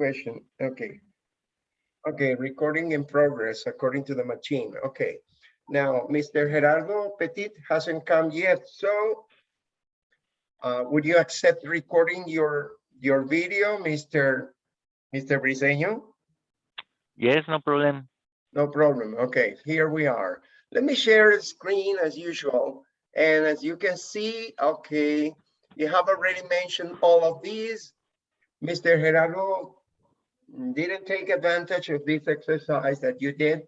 question. Okay. Okay, recording in progress according to the machine. Okay. Now, Mr. Gerardo Petit hasn't come yet, so uh, would you accept recording your your video, Mr. Mr. Briseño? Yes, no problem. No problem. Okay, here we are. Let me share the screen as usual. And as you can see, okay, you have already mentioned all of these. Mr. Gerardo didn't take advantage of this exercise that you did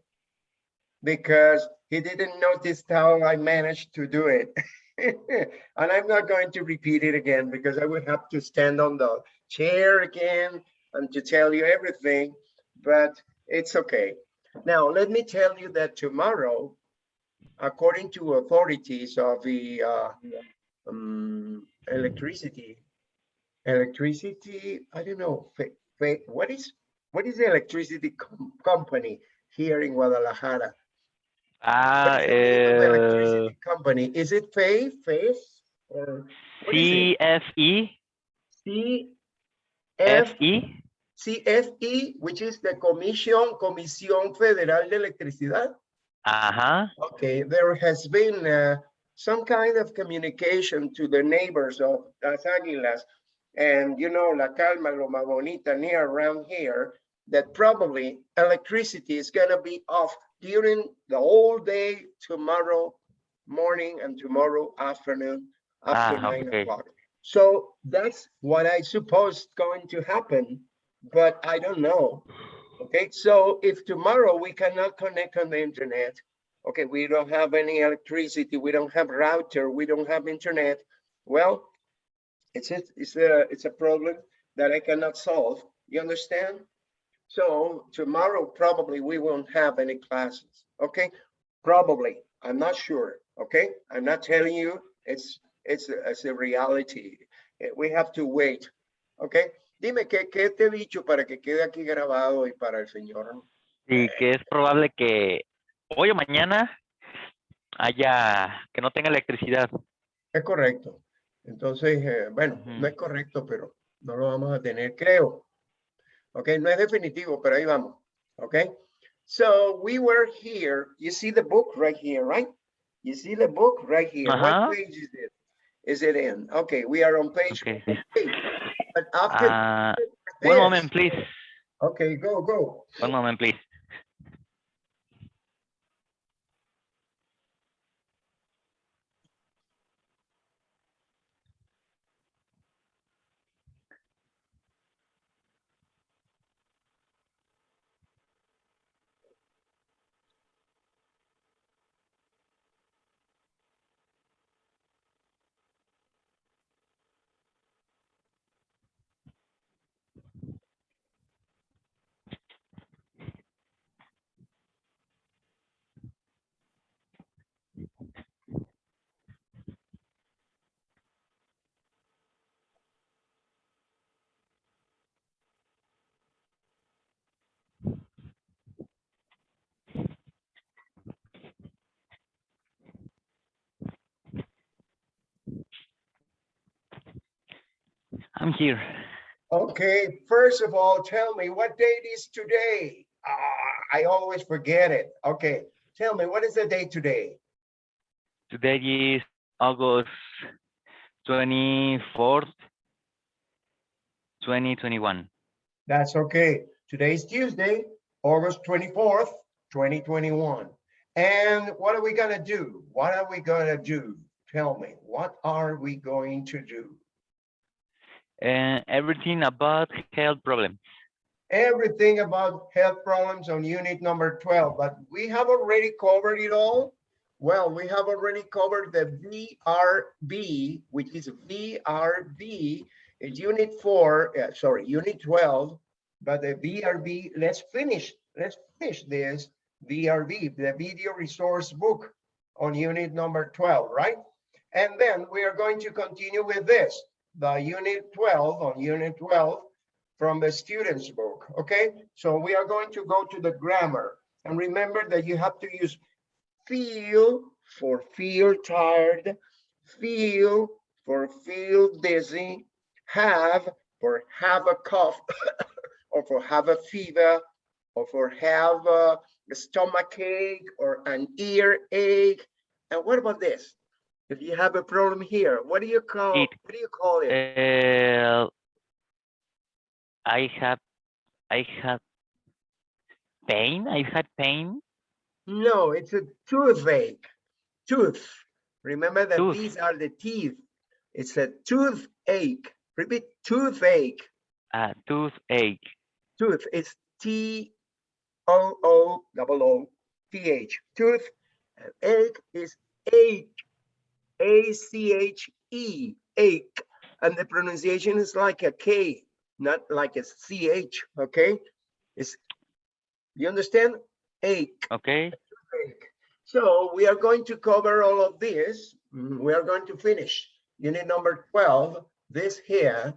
because he didn't notice how I managed to do it. and I'm not going to repeat it again because I would have to stand on the chair again and to tell you everything, but it's okay. Now, let me tell you that tomorrow, according to authorities of the uh, um, electricity, electricity, I don't know, what is what is the electricity com company here in Guadalajara? Ah, What is the name of the uh, electricity company. Is it FAE, FACE, or it? CFE, CFE, which is the Comisión, Comisión Federal de Electricidad? Uh-huh. Okay, there has been uh, some kind of communication to the neighbors of Las Águilas and you know, La Calma, Loma Bonita, near around here, that probably electricity is gonna be off during the whole day tomorrow morning and tomorrow afternoon after Ah, nine okay. o'clock. So that's what I suppose going to happen, but I don't know. Okay, so if tomorrow we cannot connect on the internet, okay, we don't have any electricity, we don't have router, we don't have internet, well, it's a, it's a, it's a problem that I cannot solve. You understand? So tomorrow, probably we won't have any classes, okay? Probably, I'm not sure, okay? I'm not telling you, it's, it's, a- it's a reality. Eh, We have to wait, okay? Dime, ¿qué, qué te he dicho para que quede aquí grabado y para el señor? Y que es probable que hoy o mañana haya, que no tenga electricidad. Es correcto. Entonces, eh, bueno, no es correcto, pero no lo vamos a tener, creo. Ok, no es definitivo, pero ahí vamos. Ok. So we were here. You see the book right here, right? You see the book right here. What page is it? Is it in? Okay, we are on page Okay. eight. But after Ah, one moment, please. Okay, go, go. One moment, please. I'm here. Okay, first of all, tell me what date is today? Ah, I always forget it. Okay, tell me, what is the date today? Today is August 24th, 2021. That's okay. Today is Tuesday, August 24th, 2021. And what are we gonna do? What are we gonna do? Tell me, what are we going to do? And everything about health problems. Everything about health problems on unit number 12, but we have already covered it all. Well, we have already covered the VRB, which is VRB, is unit four, uh, sorry, unit 12, but the VRB, let's finish, let's finish this VRB, the video resource book on unit number 12, right? And then we are going to continue with this, the unit 12 on unit 12 from the student's book, okay? So we are going to go to the grammar. And remember that you have to use feel for feel tired, feel for feel dizzy, have for have a cough or for have a fever, or for have a stomach ache, or an ear ache. And what about this? If you have a problem here, what do you call, It- what do you call it? Uh, I have, I have pain. I had pain. No, it's a toothache. Tooth. Remember that Tooth. these are the teeth. It's a toothache. Repeat, toothache. Uh, toothache. Tooth. It's T O O double O T H. Tooth. And ache is ache. A C H E. Ache. And the pronunciation is like a K, not like a C H. Okay. It's. You understand? Ache. Okay. break. So we are going to cover all of this. Mm, We are going to finish unit number 12, this here.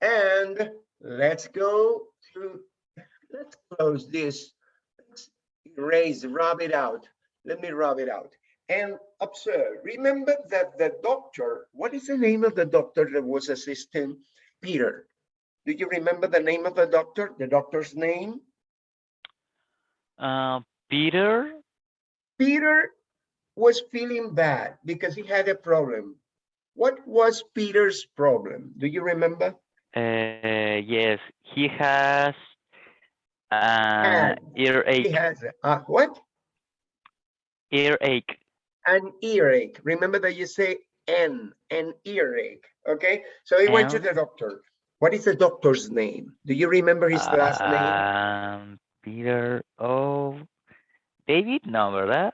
And let's go to, let's close this. Let's Erase, rub it out. Let me rub it out. And observe, remember that the doctor, what is the name of the doctor that was assisting Peter? Do you remember the name of the doctor, the doctor's name? Uh, Peter. Peter was feeling bad because he had a problem. What was Peter's problem? Do you remember? Uh, yes, he has uh, Had. He earache. has a, uh, what? Earache. An earache. Remember that you say an, an earache. Okay, so he went to the doctor. What is the doctor's name? Do you remember his last name? Um, Peter. Oh, David. No, ¿verdad?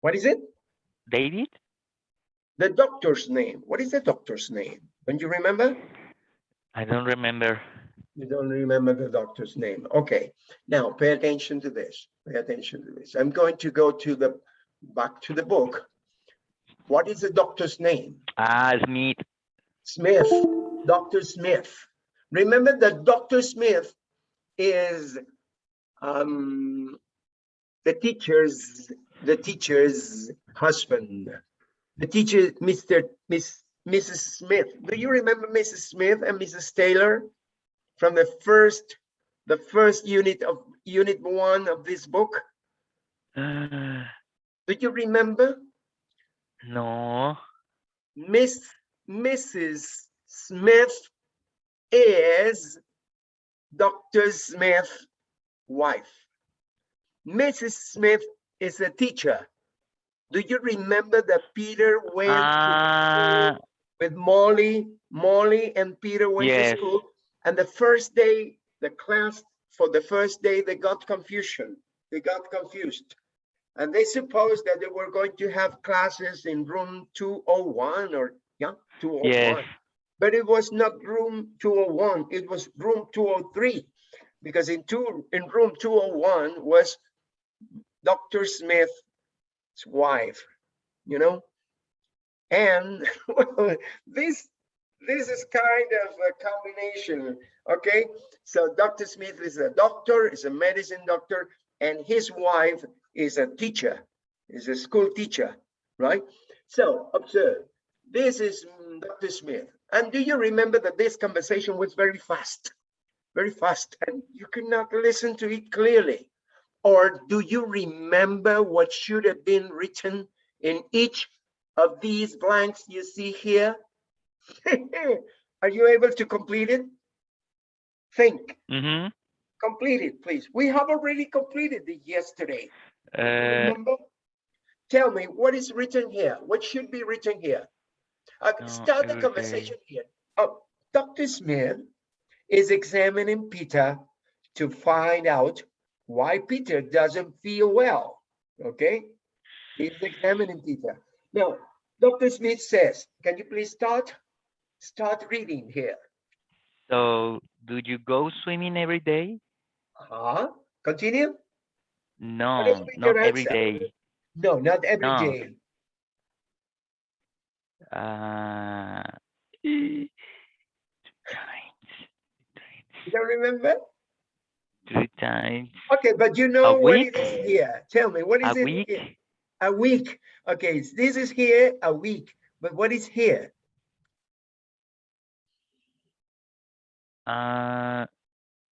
What is it? David. The doctor's name. What is the doctor's name? Don't you remember? I don't remember. You don't remember the doctor's name. Okay, now pay attention to this. Pay attention to this. I'm going to go to the, back to the book. What is the doctor's name? Ah, Smith. Smith, Dr. Smith. Remember that Dr. Smith is um, the teacher's, the teacher's husband. The teacher, Mr. Miss, Mrs. Smith. Do you remember Mrs. Smith and Mrs. Taylor from the first, the first unit of unit one of this book? Uh, Do you remember? no. Miss Mrs. Smith is Dr. Smith's wife. Mrs. Smith is a teacher. Do you remember that Peter went to school ah. with Molly? Molly and Peter went Yes. to school, and the first day, the class for the first day, they got confusion. They got confused. And they supposed that they were going to have classes in room 201 or, yeah, 201. yes. But it was not room 201, it was room 203. Because in two, in room 201 was Dr. Smith's wife, you know? And well, this, this is kind of a combination, okay? So Dr. Smith is a doctor, is a medicine doctor, and his wife is a teacher, is a school teacher, right? So observe, this is mm, Dr. Smith. And do you remember that this conversation was very fast, very fast, and you could not listen to it clearly? Or do you remember what should have been written in each of these blanks you see here? Are you able to complete it? Think, Mm-hmm. complete it, please. We have already completed it yesterday. Uh, Tell me, what is written here? What should be written here? Uh, No, start the conversation here. Oh, Dr. Smith is examining Peter to find out why Peter doesn't feel well. Okay? He's examining Peter. Now, Dr. Smith says, can you please start? Start reading here. so, do you go swimming every day? Uh-huh. Continue? No, not every day. No, not every No. day. Uh, two times, You don't remember? three times, Okay, but you know what week? is here. Tell me, what is a it? week. here? A week. Okay, this is here, a week, but what is here? Uh,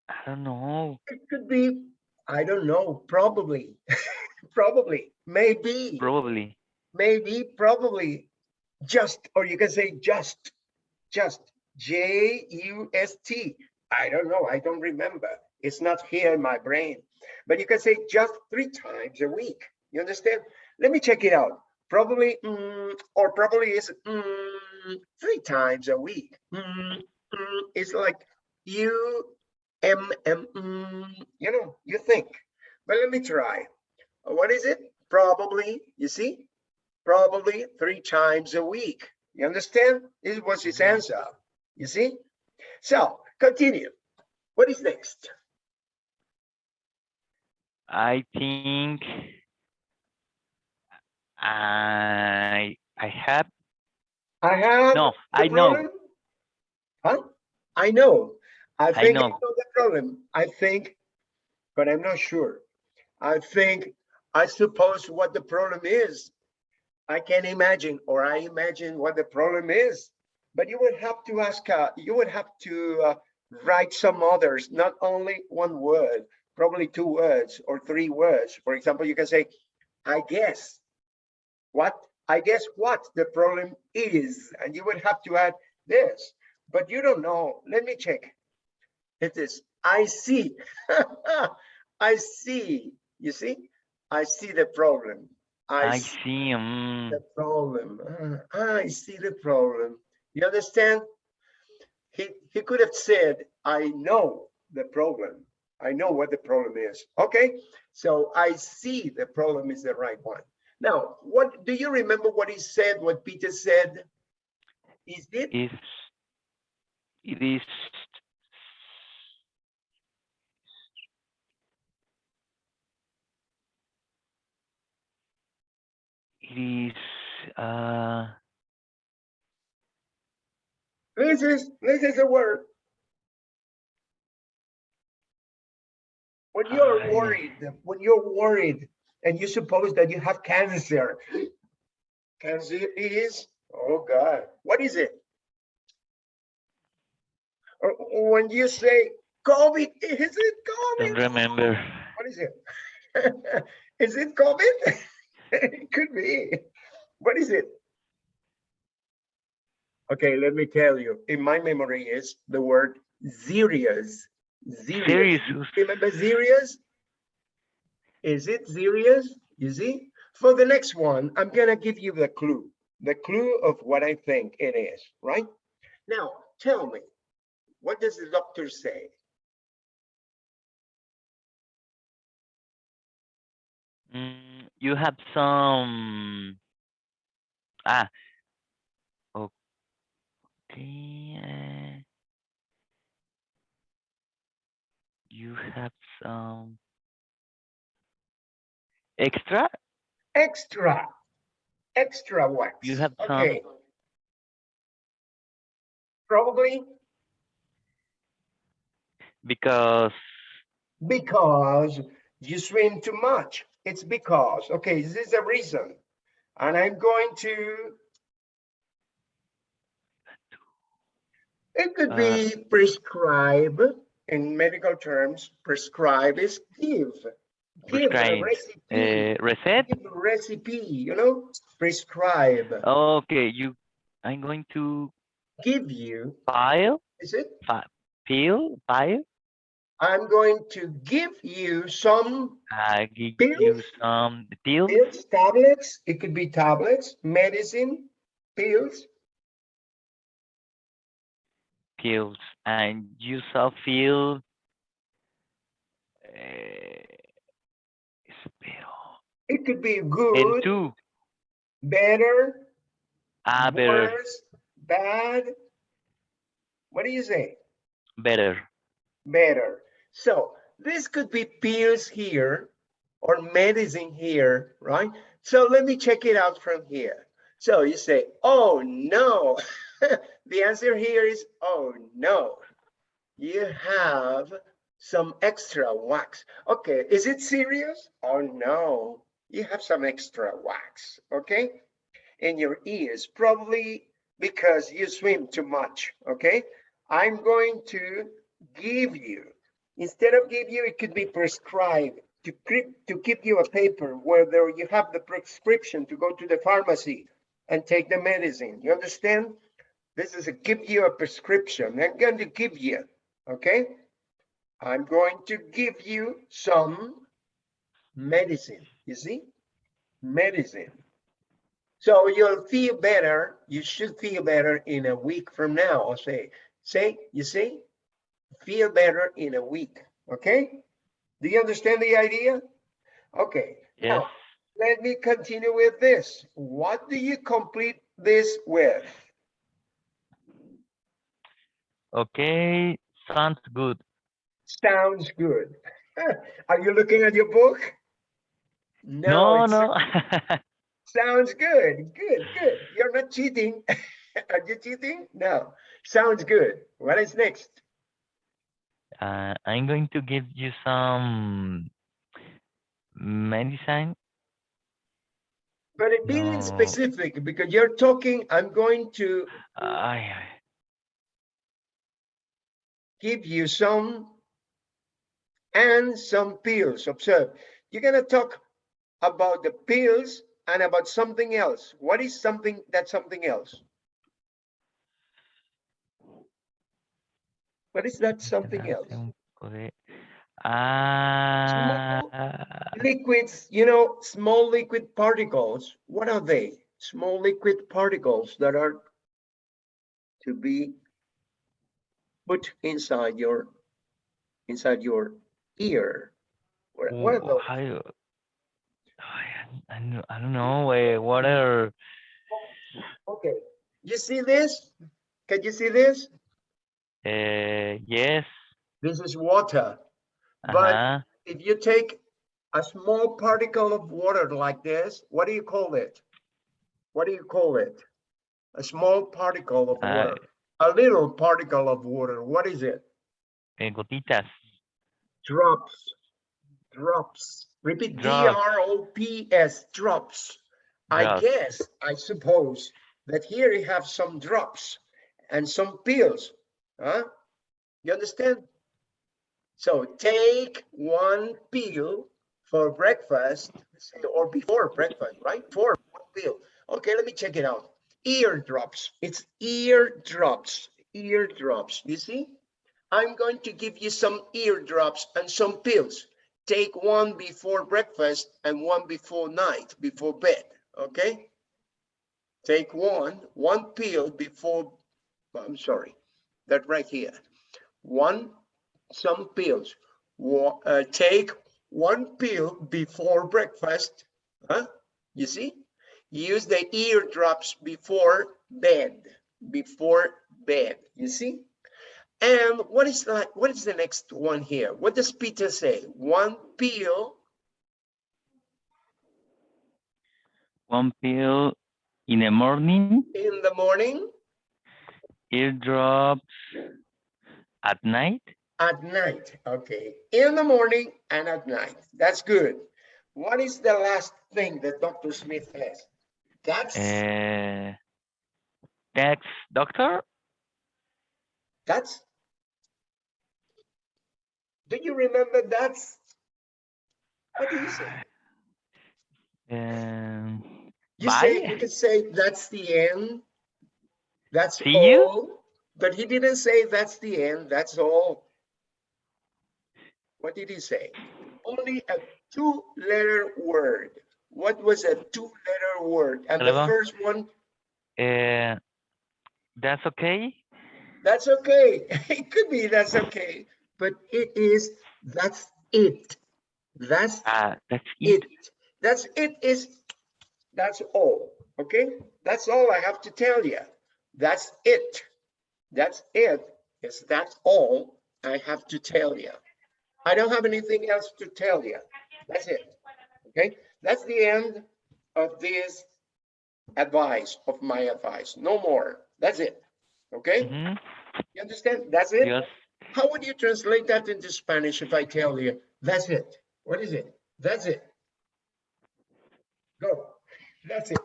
I don't know. It could be, I don't know, probably, probably, maybe, Probably. maybe, probably, just, or you can say just, just, J U S T. I don't know, I don't remember. It's not here in my brain. But you can say just three times a week. You understand? Let me check it out. Probably, mm, or probably is mm, three times a week. Mm, mm, it's like you, M, M, mm, you know, you think. But let me try. Uh, What is it? Probably, you see? Probably three times a week. You understand? This was his answer. You see? So continue. What is next? I think I I have I have. no, I know. Huh? I know. I think I know. know the problem. I think, but I'm not sure. I think, I suppose what the problem is. I can imagine, or I imagine what the problem is. But you would have to ask, uh, you would have to uh, write some others, not only one word, probably two words or three words. For example, you can say, I guess. What? I guess what the problem is, and you would have to add this, but you don't know. Let me check. It is, I see. I see. You see? I see the problem. I I see mm, the problem. Ah, I see the problem. You understand? He, he could have said, I know the problem. I know what the problem is. Okay, so I see the problem is the right one. Now, what do you remember what he said, what Peter said? Is it is it is uh this is this is a word. When you're worried, when you're worried and you suppose that you have cancer, cancer is, oh God, what is it? Or when you say COVID, is it COVID? don't remember. What is it? Is it COVID? It could be. What is it? Okay, let me tell you, in my memory is the word serious. Serious. Serious. Remember serious? Is it serious? You see? For the next one, I'm gonna give you the clue, the clue of what I think it is, right? Now, tell me, what does the doctor say? Mm, you have some ah okay uh, you have some extra Extra, extra wax. You have some- Okay. Probably because because you swim too much. It's because, okay, this is a reason. And I'm going to. It could be prescribe in medical terms. Prescribe is give. Give a recipe. uh, reset Give a recipe, you know, prescribe, okay you i'm going to give you, file is it? File? pill file I'm going to give you some I give you Pills? some pills pills, tablets. It could be tablets, medicine, pills. pills and you shall feel uh, espero It could be good, tú better, ah better worse, bad. What do you say? better Better. So this could be pills here or medicine here, right? So let me check it out from here. So you say, oh no. the answer here is, oh no. You have some extra wax. Okay, is it serious? Oh no, you have some extra wax, okay? In your ears, probably because you swim too much, okay? I'm going to give you Instead of give you, it could be prescribed to keep, to keep you a paper where there you have the prescription to go to the pharmacy and take the medicine. You understand? This is a give you a prescription. I'm going to give you, okay? I'm going to give you some medicine, you see? Medicine. So you'll feel better. You should feel better in a week from now. I'll say, say, you see? Feel better in a week, okay? Do you understand the idea? Okay. Yes. Now, let me continue with this. What do you complete this with? Okay. Sounds good. Sounds good. Are you looking at your book? No, it's- no. Sounds good. Good, good. You're not cheating. Are you cheating? No. Sounds good. What is next? Uh, I'm going to give you some medicine. But it being No. specific because you're talking, I'm going to give you some and some pills. Observe, you're gonna talk about the pills and about something else. What is something that's something else? What is that something else? Ah, Liquids, you know, small liquid particles, what are they? Small liquid particles that are to be put inside your, inside your ear. What what are those? how you- I, I don't- I don't know. eh, What are Okay, you see this? Can you see this? Uh, yes. This is water. But Uh-huh. if you take a small particle of water like this, what do you call it? What do you call it? A small particle of Uh, water, a little particle of water. What is it? eh, gotitas. Drops. Drops. Repeat D Drops. R O P S. Drops. I guess, I suppose that here you have some drops and some pills. Huh? You understand? So take one pill for breakfast or before breakfast, right? For one pill. Okay, let me check it out. Eardrops. It's eardrops. Eardrops. You see? I'm going to give you some eardrops and some pills. Take one before breakfast and one before night, before bed. Okay? Take one, one pill before, I'm sorry, that right here. One, some pills. Wa- uh, take one pill before breakfast. Huh? You see? Use the eardrops before bed. Before bed. You see? And what is that? What is the next one here? What does Peter say? One pill One pill in the morning, in the morning, eardrops at night. at night. Okay, in the morning and at night. That's good. What is the last thing that Dr. Smith has? That's Uh, next, doctor. that's. Do you remember that's? What do you say? Um, You say you could say that's the end. That's See you? all. But he didn't say that's the end. That's all. What did he say? Only a two-letter word. What was a two-letter word? And the first one, uh, that's okay. that's okay. It could be that's okay, but it is that's it. That's Ah, that's it. it. That's it is, that's all, okay? That's all I have to tell you. That's it. That's it, is that's all I have to tell you. I don't have anything else to tell you. That's it, okay? That's the end of this advice, of my advice. No more. That's it, okay? Mhm. You understand? That's it? Yes. How would you translate that into Spanish if I tell you, that's it? What is it? That's it. Go. That's it.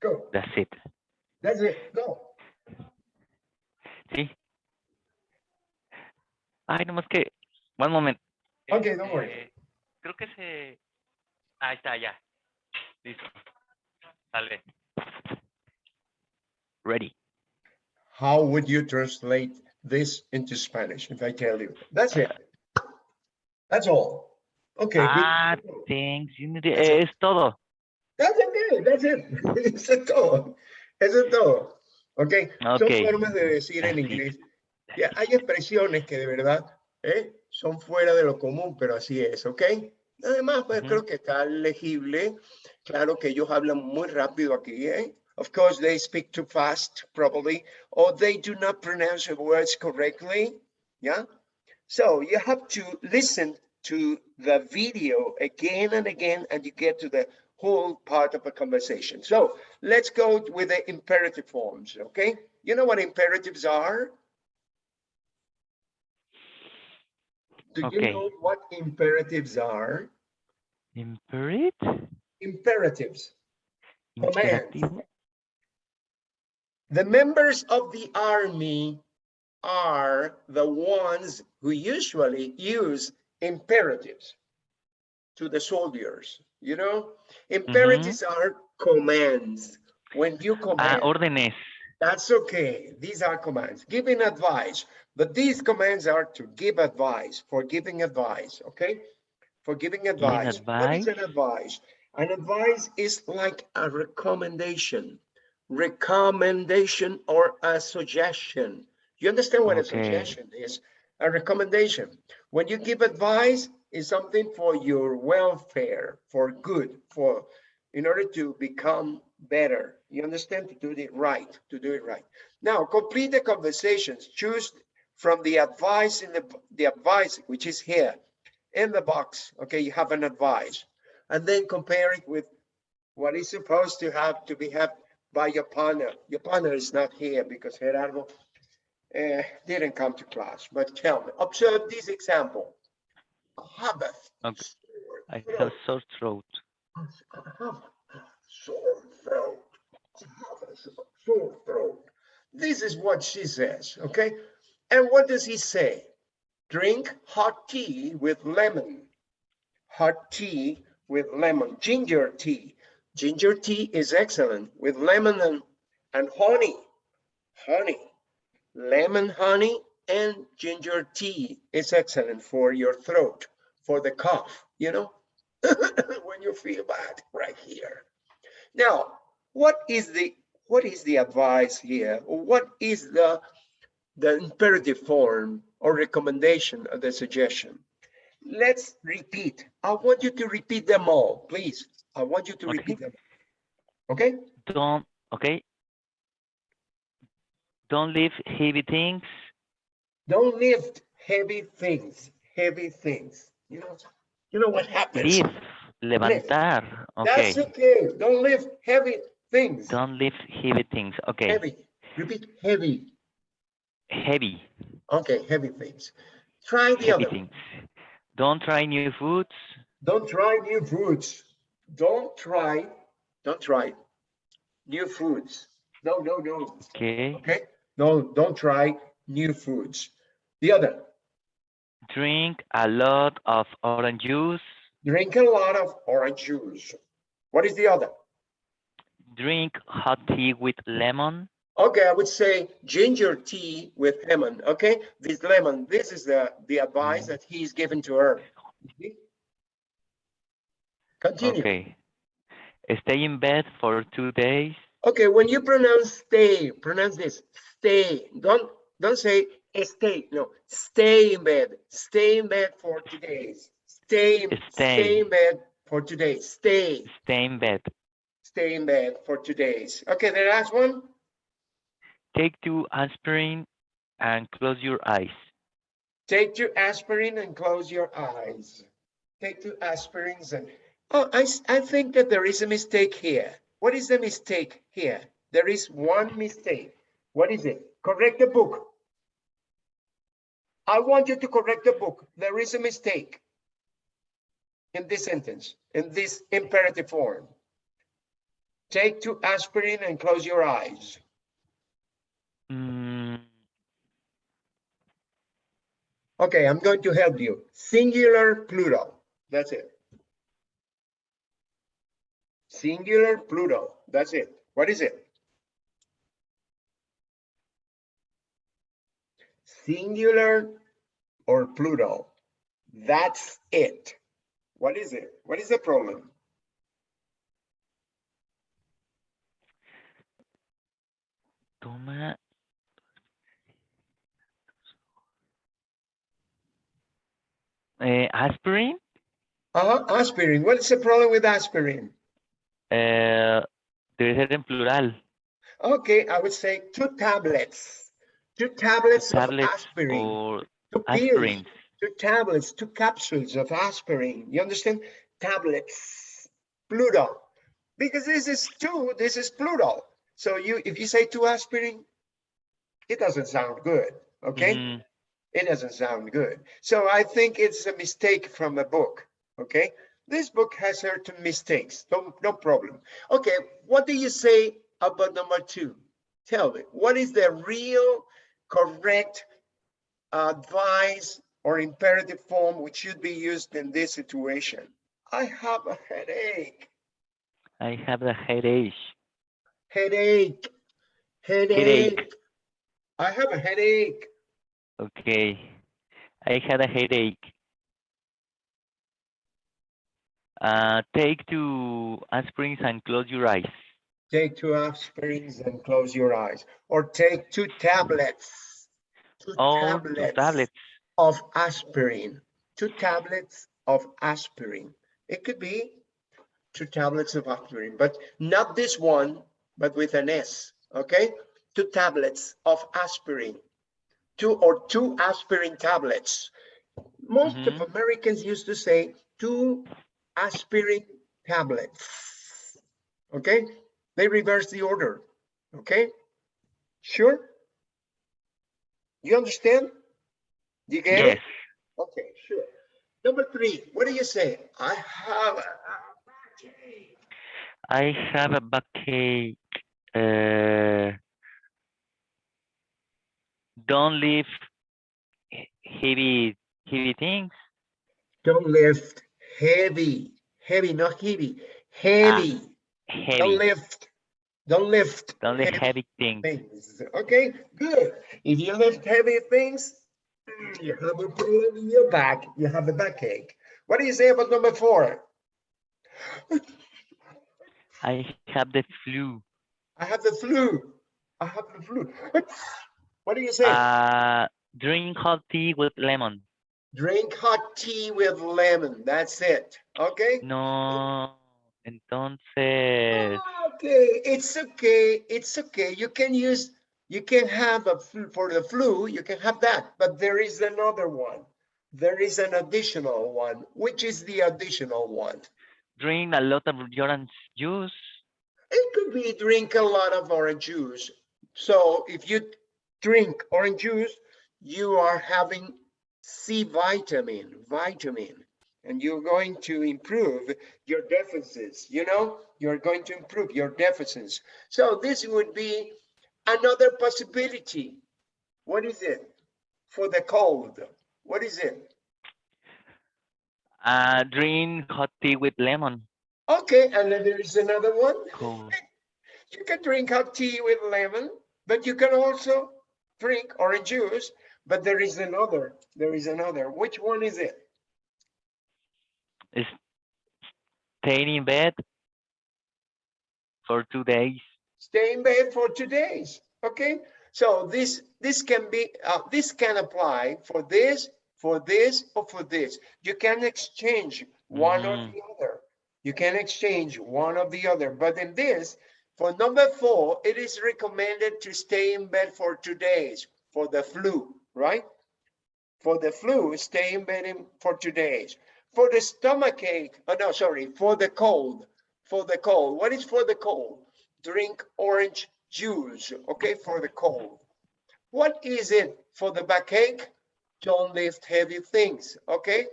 Go. That's it. That's it. Go. Sí. Ay, nomás que One moment. Okay, don't worry. Creo que se... Ahí está, ya. Listo. Sale. Ready. How would you translate this into Spanish if I tell you? That's it. That's all. Okay. good. Ah, thanks. you need- it. Es todo. That's it, that's it. Es todo. Eso es todo. Ok. Son Ok. formas de decir en inglés. Ya, hay expresiones que de verdad ¿eh? son fuera de lo común, pero así es, ¿ok? Además, pues Ujú. creo que está legible. Claro que ellos hablan muy rápido aquí, ¿eh? Of course, they speak too fast, probably, or they do not pronounce the words correctly. Yeah. So you have to listen to the video again and again, and you get to the whole part of a conversation. So let's go with the imperative forms, okay? You know what imperatives are? Do you know what imperatives are? Imperate. Imperatives. Commands. The members of the army are the ones who usually use imperatives to the soldiers, you know? Imperatives are commands. When you Ah, command, órdenes. that's okay. These are commands, giving advice. But these commands are to give advice, for giving advice, okay? For giving advice. What is an advice? An advice is like a recommendation, recommendation or a suggestion. You understand what a suggestion is? A recommendation. When you give advice, is something for your welfare, for good, for in order to become better. You understand? To do it right, to do it right. Now, complete the conversations. Choose from the advice in the, the advice, which is here in the box. Okay, you have an advice. And then compare it with what is supposed to have to be had by your partner. Your partner is not here because Gerardo uh, didn't come to class. But tell me, observe this example. A Okay. I throat. have sore throat. Sore throat. I have a sore throat. This is what she says, okay? And what does he say? Drink hot tea with lemon. Hot tea with lemon. Ginger tea. Ginger tea is excellent with lemon and, and honey. Honey. Lemon honey and ginger tea is excellent for your throat, for the cough, you know? when you feel bad right here. Now, what is the what is the advice here? What is the the imperative form or recommendation of the suggestion? Let's repeat. I want you to repeat them all, please. I want you to Okay. repeat them. Okay? Don't, okay. Don't leave heavy things. Don't lift heavy things. Heavy things. You know, you know what happens. Lift, levantar. That's Okay. okay. Don't lift heavy things. Don't lift heavy things. Okay. Heavy. Repeat heavy. Heavy, Okay, heavy things. Try the heavy other. things. Don't try new foods. Don't try new foods. Don't try, don't try new foods. No, no, no. Okay. Okay? No, don't try new foods. The other, Drink a lot of orange juice. drink a lot of orange juice. What is the other? Drink hot tea with lemon. Okay, I would say ginger tea with lemon. Okay, this lemon, this is the, the advice that he's given to her. Continue. Okay. Stay in bed for two days. Okay, when you pronounce stay, pronounce this, stay. Don't don't say stay. No, stay in bed. Stay in bed for two days. Stay, stay Stay. in bed for two days. Stay, Stay in bed. stay in bed for two days. Okay, the last one. Take two aspirin and close your eyes. Take your aspirin and close your eyes. Take two aspirins and oh, I I think that there is a mistake here. What is the mistake here? There is one mistake. What is it? Correct the book. I want you to correct the book. There is a mistake in this sentence, in this imperative form. Take two aspirin and close your eyes. Mm, Okay, I'm going to help you. Singular, plural. That's it. Singular, plural. That's it. What is it? Singular or plural. That's it. What is it? What is the problem? Toma. Eh, aspirin. Uh, -huh, aspirin. What is the problem with aspirin? Eh, debe ser en plural. Okay, I would say two tablets. Two tablets of Tablets aspirin. or Two pills. aspirin. Two tablets, two capsules of aspirin. You understand? Tablets, plural. Because this is two, this is plural. So you, if you say two aspirin, it doesn't sound good, okay? Mhm. It doesn't sound good. So I think it's a mistake from a book, okay? This book has certain mistakes, no, no problem. Okay, what do you say about number two? Tell me, what is the real correct advice or imperative form which should be used in this situation? I have a headache, I have a headache. headache, headache. I have a headache. Okay. I had a headache. Uh, take two aspirins and close your eyes. Take two aspirins and close your eyes, or take two tablets. Two Oh, two tablets. of aspirin, two tablets of aspirin. It could be two tablets of aspirin, but not this one, but with an S, okay? Two tablets of aspirin, two or two aspirin tablets. Most of Mhm. Americans used to say two aspirin tablets, okay? They reverse the order, okay? Sure? You understand? You get it? Yes. Okay, sure. Number three, what do you say? I have a backache. I have a backache. Uh, don't lift heavy heavy things. Don't lift heavy, heavy, not heavy, heavy. Don't Heavy. lift, don't lift. Don't lift heavy heavy things. things. Okay, good. If you lift heavy things, mm, you have a problem in your back. You have a backache. What do you say about number four? I have the flu. I have the flu. I have the flu. What do you say? Uh, drink hot tea with lemon. Drink hot tea with lemon. That's it. Okay. No. Entonces, ah, Okay, it's okay. It's okay. You can use, you can have a flu for the flu, you can have that, but there is another one. There is an additional one. Which is the additional one? drink a lot of orange juice. It could be drink a lot of orange juice. So if you drink orange juice, you are having C vitamin, vitamin, and you're going to improve your deficits, you know, you're going to improve your deficits. So this would be another possibility. What is it? For the cold, what is it? Uh, drink hot tea with lemon. Okay, and then there is another one. Cool. You can drink hot tea with lemon, but you can also drink orange juice. But there is another, there is another. Which one is it? Is staying in bed for two days. Stay in bed for two days, okay? So this, this can be, uh, this can apply for this, for this, or for this. You can exchange one or Mhm. the other. You can exchange one or the other, but in this, for number four, it is recommended to stay in bed for two days for the flu, right? For the flu, stay in bed in- for two days. For the stomach ache, oh no, sorry, for the cold, for the cold. What is for the cold? Drink orange juice, okay, for the cold. What is it for the backache? Don't lift heavy things, okay?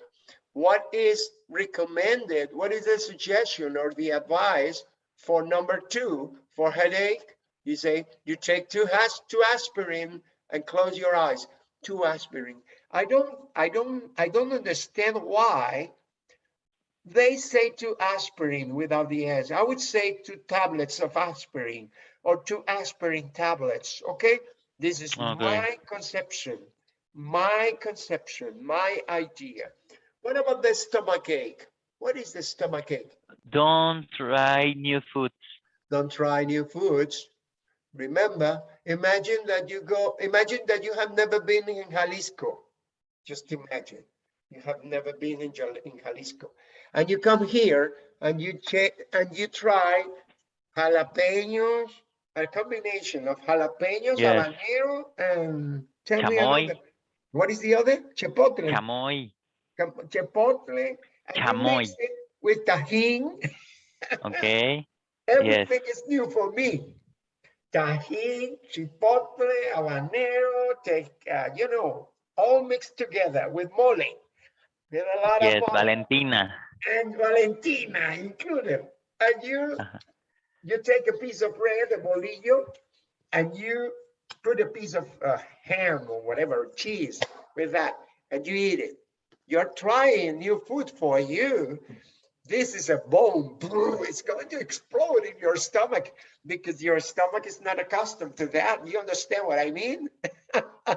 What is recommended? What is the suggestion or the advice for number two, for headache? You say you take two has two aspirin and close your eyes. Two aspirin. I don't, I don't, I don't understand why they say two aspirin without the S. I would say two tablets of aspirin or two aspirin tablets, okay? This is Okay. my conception, my conception, my idea. What about the stomach ache? What is the stomach ache? Don't try new foods. don't try new foods. Remember, imagine that you go, imagine that you have never been in Jalisco. Just imagine, you have never been in, Jal- in Jalisco. And you come here and you check, and you try jalapenos, a combination of jalapenos, Yes. habanero, and tell me another. What is the other? Chipotle. Chamoy. Chipotle. Chamoy. With tajin. Okay. Everything is new for me. Tajin, chipotle, habanero, take, uh, you know, all mixed together with mole. With a lot Yes, of mole Valentina. and Valentina included. And you, Uh-huh. you take a piece of bread, a bolillo, and you put a piece of uh, ham or whatever, cheese with that, and you eat it. You're trying new food for you. This is a bomb. It's going to explode in your stomach because your stomach is not accustomed to that. You understand what I mean?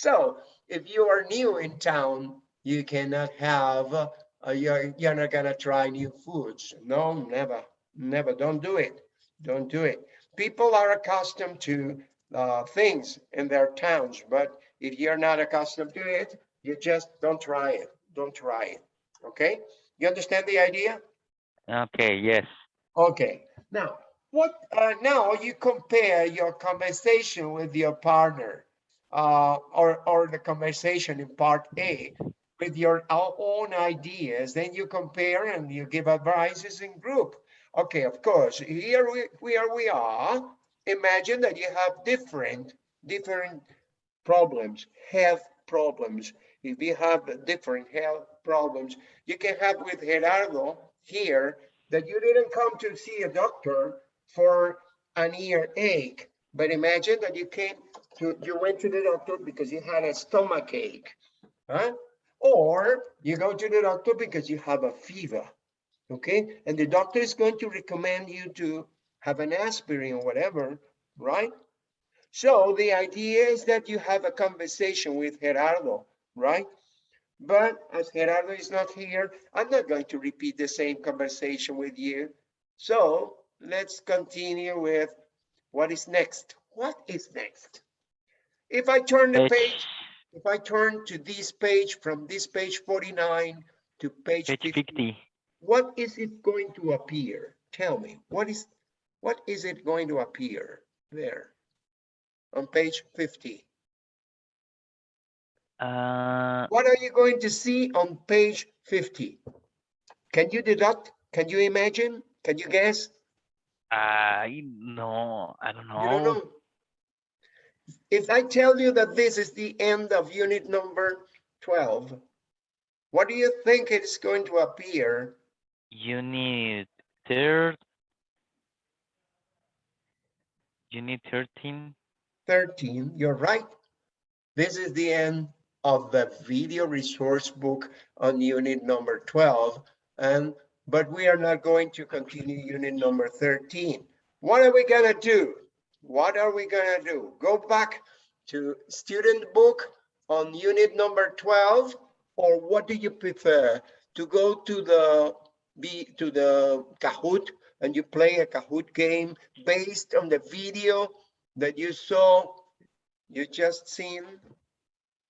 so if you are new in town, you cannot have, uh, you're, you're not gonna try new foods. No, never, never. Don't do it. Don't do it. People are accustomed to uh, things in their towns, but if you're not accustomed to it, you just don't try it. Don't try it. Okay? You understand the idea? Okay, yes. Okay, now, what, uh, now you compare your conversation with your partner, uh, or, or the conversation in part A with your own ideas, then you compare and you give advices in group. Okay, of course, here we, where we are, imagine that you have different, different problems, health problems. If you have different health problems, you can have with Gerardo here that you didn't come to see a doctor for an earache, but imagine that you came to, you went to the doctor because you had a stomach ache, huh? Or you go to the doctor because you have a fever, okay? And the doctor is going to recommend you to have an aspirin or whatever, right? So the idea is that you have a conversation with Gerardo, right? But as Gerardo is not here, I'm not going to repeat the same conversation with you. So let's continue with what is next. What is next? If I turn the Page, if I turn to this page, from this page 49 to page page 50, 50. what is it going to appear? Tell me, what is, what is it going to appear there on page 50? Uh, What are you going to see on page 50? Can you deduct? Can you imagine? Can you guess? I no, I don't You don't know. If I tell you that this is the end of unit number 12, what do you think is going to appear? Unit third. Unit 13. 13, you're right. This is the end of the video resource book on unit number 12. And, but we are not going to continue unit number 13. What are we gonna do? What are we gonna do? Go back to student book on unit number 12? Or what do you prefer? To go to the, be, to the Kahoot and you play a Kahoot game based on the video that you saw, you just seen?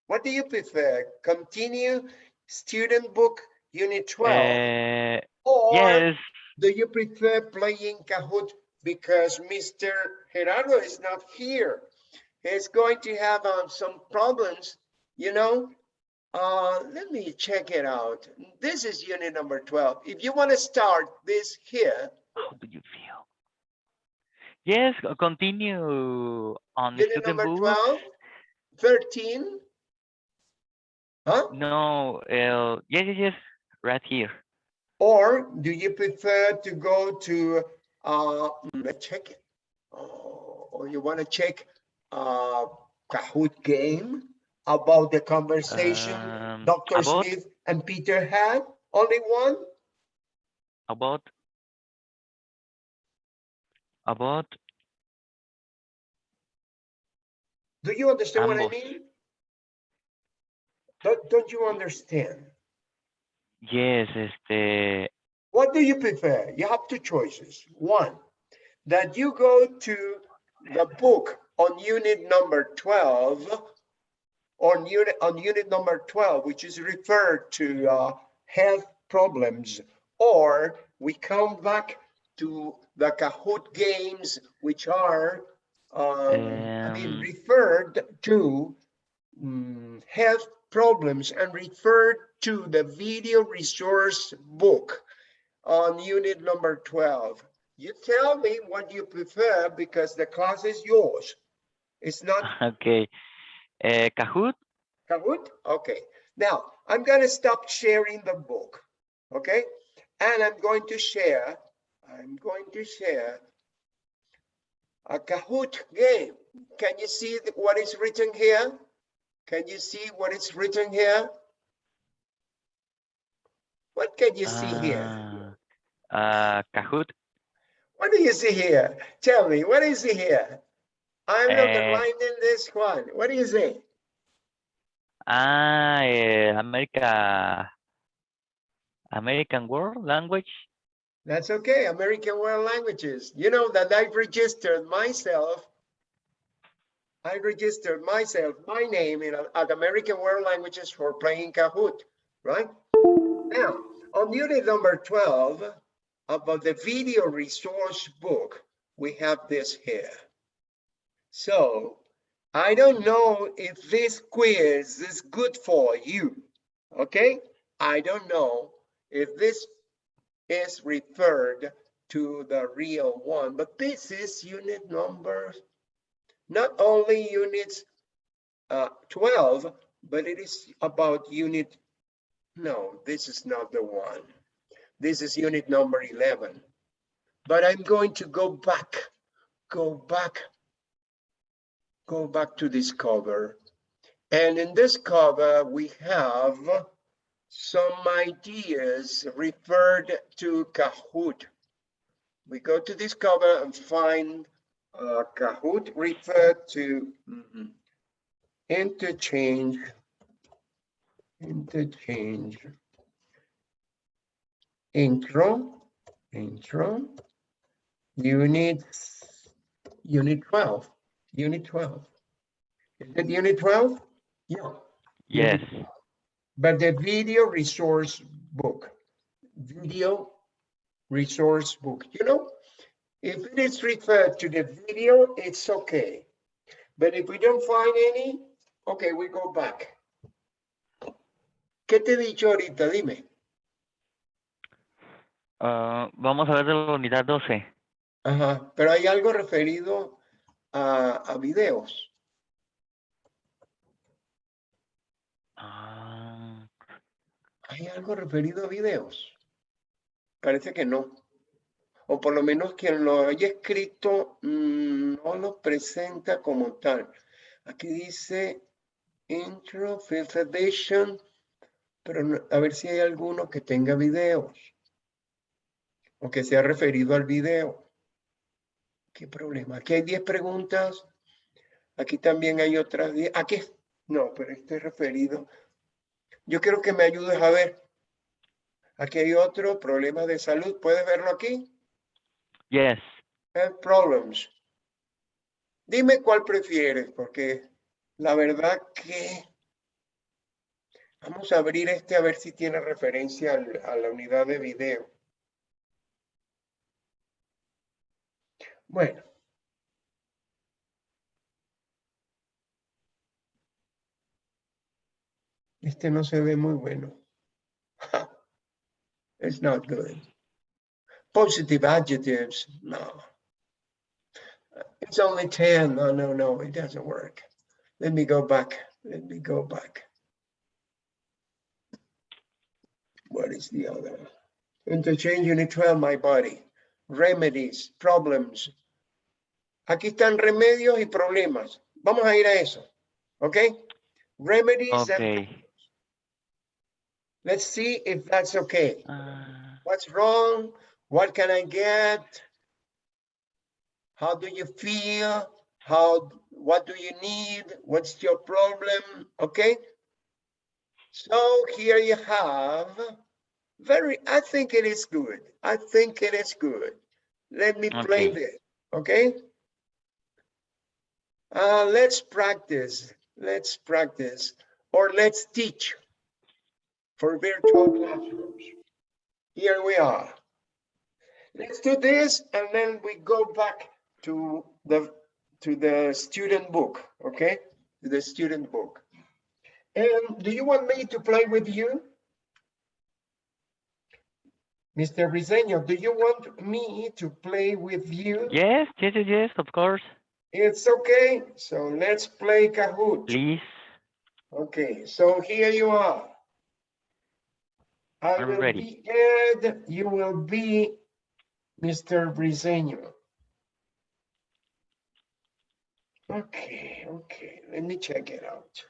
What do you prefer? Continue student book unit 12? Uh, Or yes, do you prefer playing Kahoot because Mr. Gerardo is not here? He's going to have um, some problems, you know? Uh, let me check it out. This is unit number 12. If you want to start this here, how do you feel? Yes, continue on unit number book. 12, 13. Huh? No, uh, yes, yes, yes, right here. Or do you prefer to go to, uh, let's check it. Oh, Or you want to check, uh, Kahoot game? about the conversation Um, Dr. about Smith and Peter had? Only one? about about Do you understand what I mean? Don't, don't you understand? yes, este What do you prefer? You have two choices. One, that you go to the book on unit number 12 on unit on unit number 12, which is referred to uh, health problems, or we come back to the Kahoot games, which are um, I mean, Um, referred to mm, health problems and referred to the video resource book on unit number 12. You tell me what you prefer because the class is yours. It's not okay. Eh, Kahoot, Kahoot? Okay. Now, I'm going to stop sharing the book. Okay. And I'm going to share, I'm going to share a Kahoot game. Can you see what is written here? Can you see what is written here? What can you see here? Ah, Kahoot, What do you see here? Tell me, what is it here? I'm Eh. underlining this one. What do you say? ah, eh, America, American World Language, That's okay, American World Languages. You know that I've registered myself. I registered myself, my name in at American World Languages for playing Kahoot, right? Now, on unit number 12, about the video resource book, we have this here. So I don't know if this quiz is good for you, okay? I don't know if this is referred to the real one, but this is unit number, not only units uh, 12, but it is about unit, no, this is not the one. This is unit number 11. But I'm going to go back, go back, go back to this cover. And in this cover, we have some ideas referred to Kahoot. We go to this cover and find uh, Kahoot referred to mhm, interchange, interchange, intro, intro, unit, unit 12, unit 12. Is it unit 12? Yeah. yes, But the video resource book, video resource book, you know, if it is referred to the video, it's okay. But if we don't find any, okay, we go back. ¿Qué te he dicho ahorita? Dime. Ah, vamos a ver de la unidad 12. Ajá, pero hay algo referido a, a videos. Ah, ¿Hay algo referido a videos? Parece que no. O por lo menos quien lo haya escrito mm, no lo presenta como tal. Aquí dice intro, fifth edition, pero no- a ver si hay alguno que tenga videos. O que sea referido al video. ¿Qué problema? Aquí hay 10 preguntas. Aquí también hay otras 10. Aquí, no, pero este es referido. Yo quiero que me ayudes a ver. Aquí hay otro, problema de salud. ¿Puedes verlo aquí? yes, Health problems. Dime cuál prefieres, porque la verdad que... Vamos a abrir este a ver si tiene referencia a la unidad de video. Bueno. Este no se ve muy bueno. It's not good. Positive adjectives, no. It's only 10. No, no, no, it doesn't work. Let me go back. Let me go back. What is the other? Interchange unit 12, my body. Remedies, problems. Aquí están remedios y problemas. Vamos a ir a eso. ¿Ok? remedies. and- Okay. Let's see if that's okay. Ah, What's wrong? What can I get? How do you feel? How, what do you need? What's your problem? Okay? So here you have very, I think it is good. I think it is good. Let me play Okay. this, okay? Uh, let's practice. Let's practice or let's teach for virtual classrooms. Here we are. Let's do this and then we go back to the to the student book, okay? To the student book. And do you want me to play with you? Mr. Briseño, do you want me to play with you? yes, yes, yes, of course. It's okay. So let's play Kahoot. Please. Okay, so here you are. I I'm will ready. be Ed, you will be Mr. Briseño. Okay, okay, let me check it out.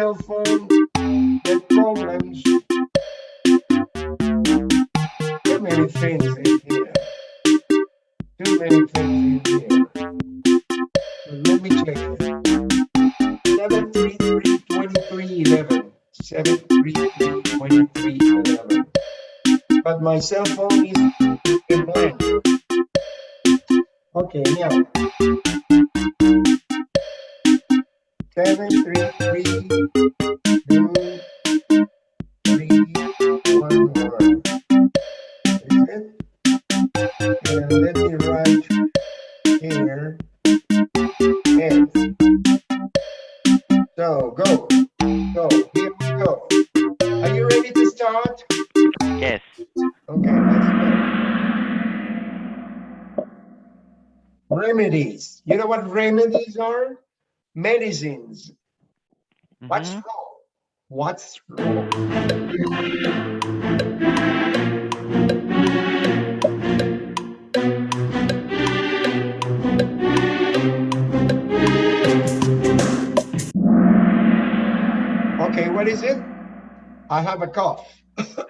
Cell phone with problems. Too many things in here. Too many things in here. So let me check it. Seven three three twenty-three eleven. Seven three three twenty-three eleven. But my cell phone is in blank. Okay, now. Remedies. You know what remedies are? Medicines. What's Mhm. wrong? What's wrong? Okay, what is it? I have a cough.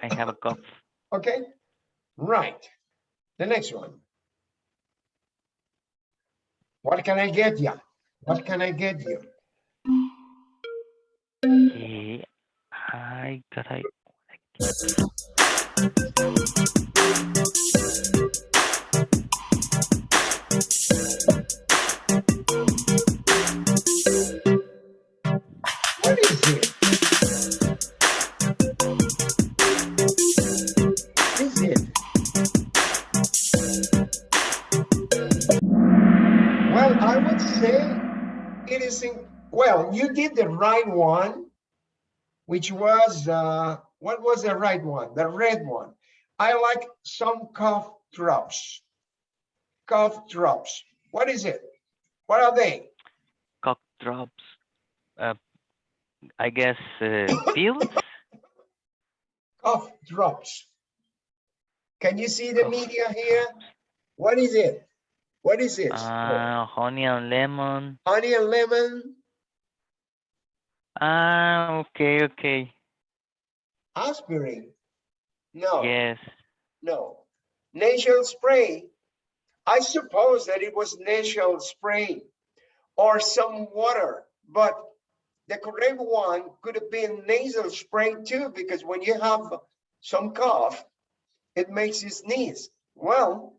I have a cough. Okay, right. The next one. What can I get you? What can I get you? Eh, ay, caray. Well, you did the right one, which was, uh, what was the right one? The red one. I like some cough drops. Cough drops. What is it? What are they? Cough drops. Uh, I guess uh, pills. cough drops. Can you see the Cough media here? What is it? What is it? Uh, honey and lemon. Honey and lemon, Ah, okay, okay. aspirin? No, Yes. no. Nasal spray. I suppose that it was nasal spray or some water, but the correct one could have been nasal spray too, because when you have some cough, it makes you sneeze. Well,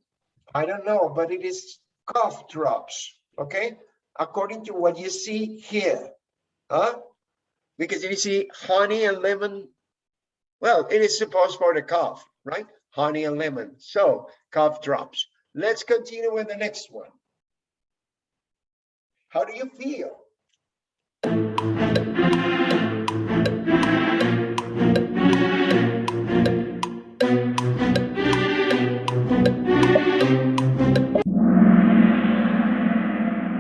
I don't know, but it is cough drops, okay? According to what you see here, huh? Because you see honey and lemon, well, it is supposed for the cough, right? Honey and lemon. So cough drops. Let's continue with the next one. How do you feel?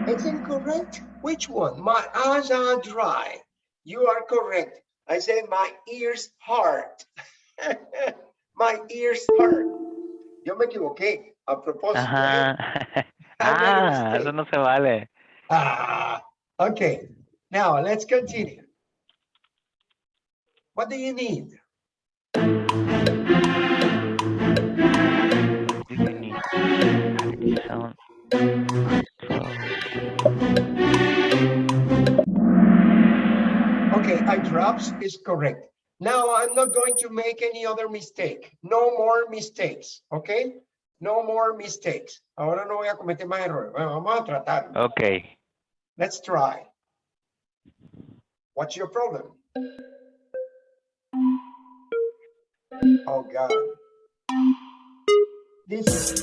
It's incorrect. Which one? My eyes are dry. You are correct. I say my ears hurt. my ears hurt. Yo me equivoqué a propósito. ¿eh? Ajá. I made Ah, eso no se vale. Ah, okay. Now let's continue. What do you need? Drops is correct. Now I'm not going to make any other mistake. No more mistakes, okay? No more mistakes. Ahora no voy a cometer más errores. Bueno, vamos a tratar. Okay. Let's try. What's your problem? Oh, God. This is.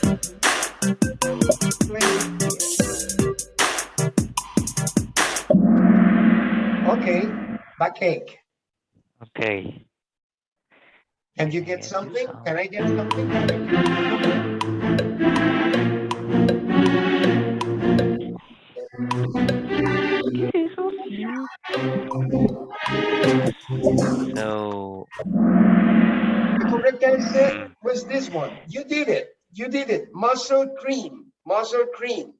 Okay, backache. Okay. Can you get something? Can I get something? So, The correct answer was this one. You did it. You did it. Muscle cream. Muscle cream.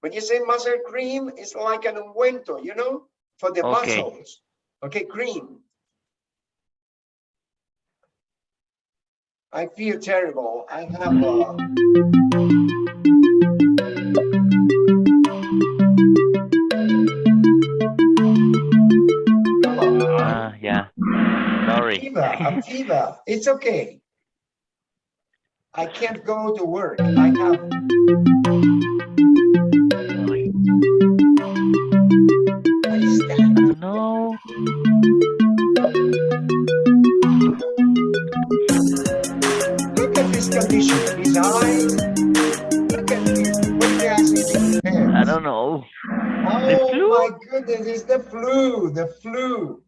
When you say muscle cream, it's like an ungüento, you know, for the Okay. muscles. Okay, green. I feel terrible. I have uh, come on. ah, yeah. Sorry. fever, a fever. It's okay. I can't go to work. I have. At this condition. His eyes. Look at this. What he has in his hands. I don't know. Oh flu? my goodness, it's the flu. The flu.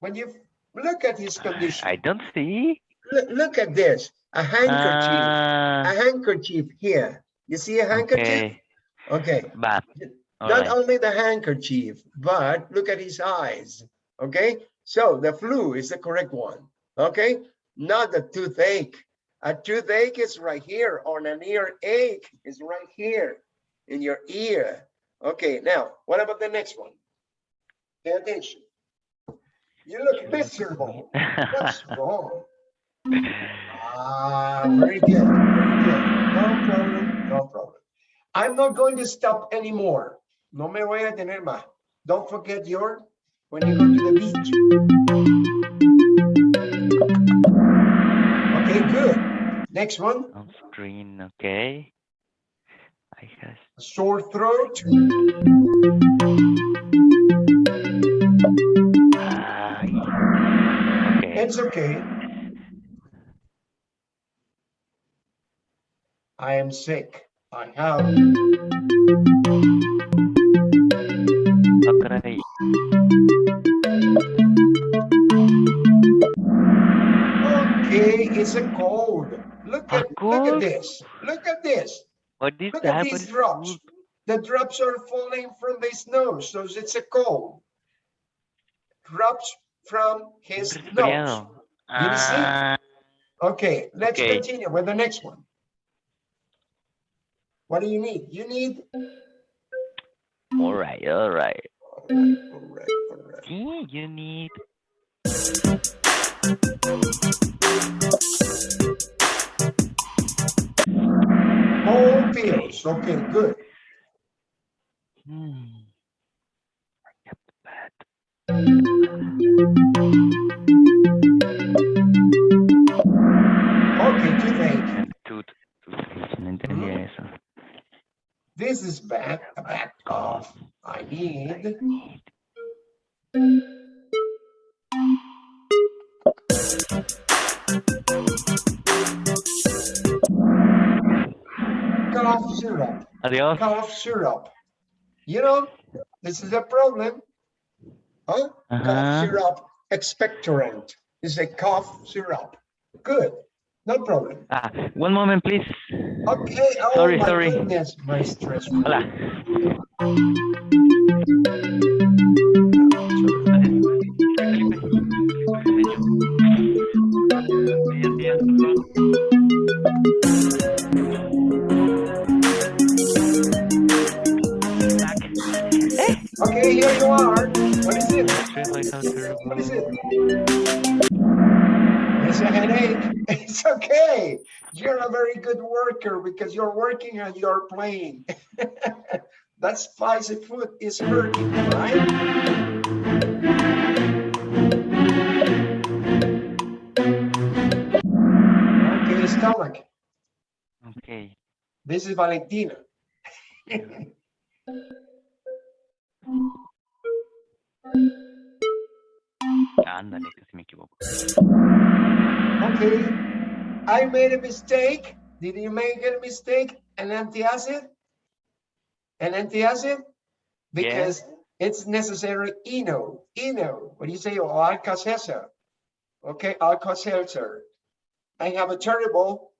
When you look at his condition, I don't see. look, look at this. A handkerchief. Ah, A handkerchief here. You see a handkerchief? okay. Okay. But, Not right. only the handkerchief, but look at his eyes. Okay, so the flu is the correct one. Okay, not the toothache. A toothache is right here, or an earache is right here in your ear. Okay, now what about the next one? Pay attention. You look miserable. What's wrong? Ah, very good, very good. No problem, no problem. I'm not going to stop anymore. No me voy a detener más. Don't forget your, when you go to the beach. Next one, On screen, okay. I have sore throat. Ay. Okay. It's okay. I am sick. I have. Caray. Okay, it's a cold. Look at, look at this. Look at this. What is Look at these drops. The drops are falling from his nose, so it's a cold. Drops from his nose. Did you see? Ah, Okay, let's Okay. continue with the next one. What do you need? You need. all right, all right. All right, all right, all right. Yeah, you need Whole pills. Okay, good. Hmm. Yep, bad. Okay, toothache. And tooth, toothpaste, no entendía Mm-hmm. eso. This is bad. A bad cough. I need. Syrup. Adiós. Cough syrup. You know, this is a problem. Huh? Cough syrup expectorant. It's a cough syrup. Good. No problem. Ah, one moment, please. Okay. Oh Sorry, sorry. goodness, my stress. Hola. Okay, here you are. What is it? realize how terrible. What is it? It's a headache. It's okay. You're a very good worker because you're working and you're playing. That's why the foot is hurting, right? Okay, stomach. Ok. This is Valentina. Ándale, casi me equivoco. Okay, I made a mistake. Did you make a mistake? An antacid? An antacid? Because it's necessary eno, eno. What do you say? Oh, Alka-Seltzer. Okay, Alka-Seltzer. I have a terrible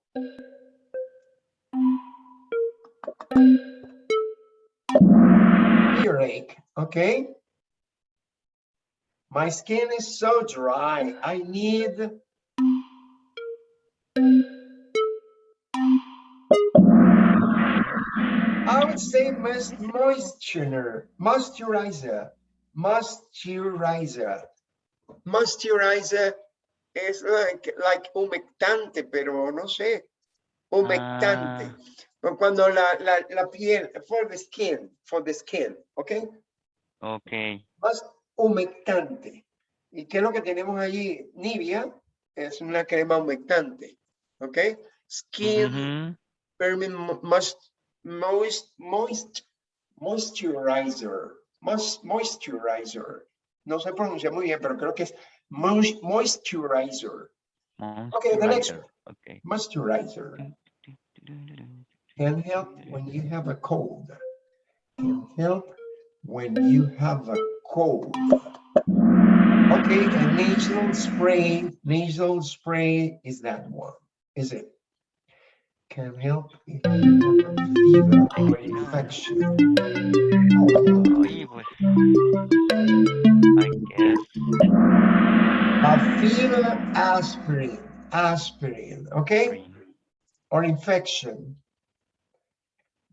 earache, okay? My skin is so dry. I need I would say most moisturizer, moisturizer, moisturizer. Moisturizer es like, like humectante, pero no sé, humectante. Ah. O Cuando la, la, la piel, for the skin, for the skin, okay? Ok. Más humectante. ¿Y qué es lo que tenemos allí? Nivea es una crema humectante, ¿ok? Skin. Permin mo- moist, moist, moist, moisturizer, moist, moisturizer. No se pronuncia muy bien, pero creo que es moist, moisturizer, Okay, the next Moisturizer. Ok. moisturizer. Can help when you have a cold. Can help when you have a cold. Okay, a nasal spray, nasal spray is that one, is it? Can help if you have a fever or infection. I guess. A fever aspirin, aspirin, okay? Or infection.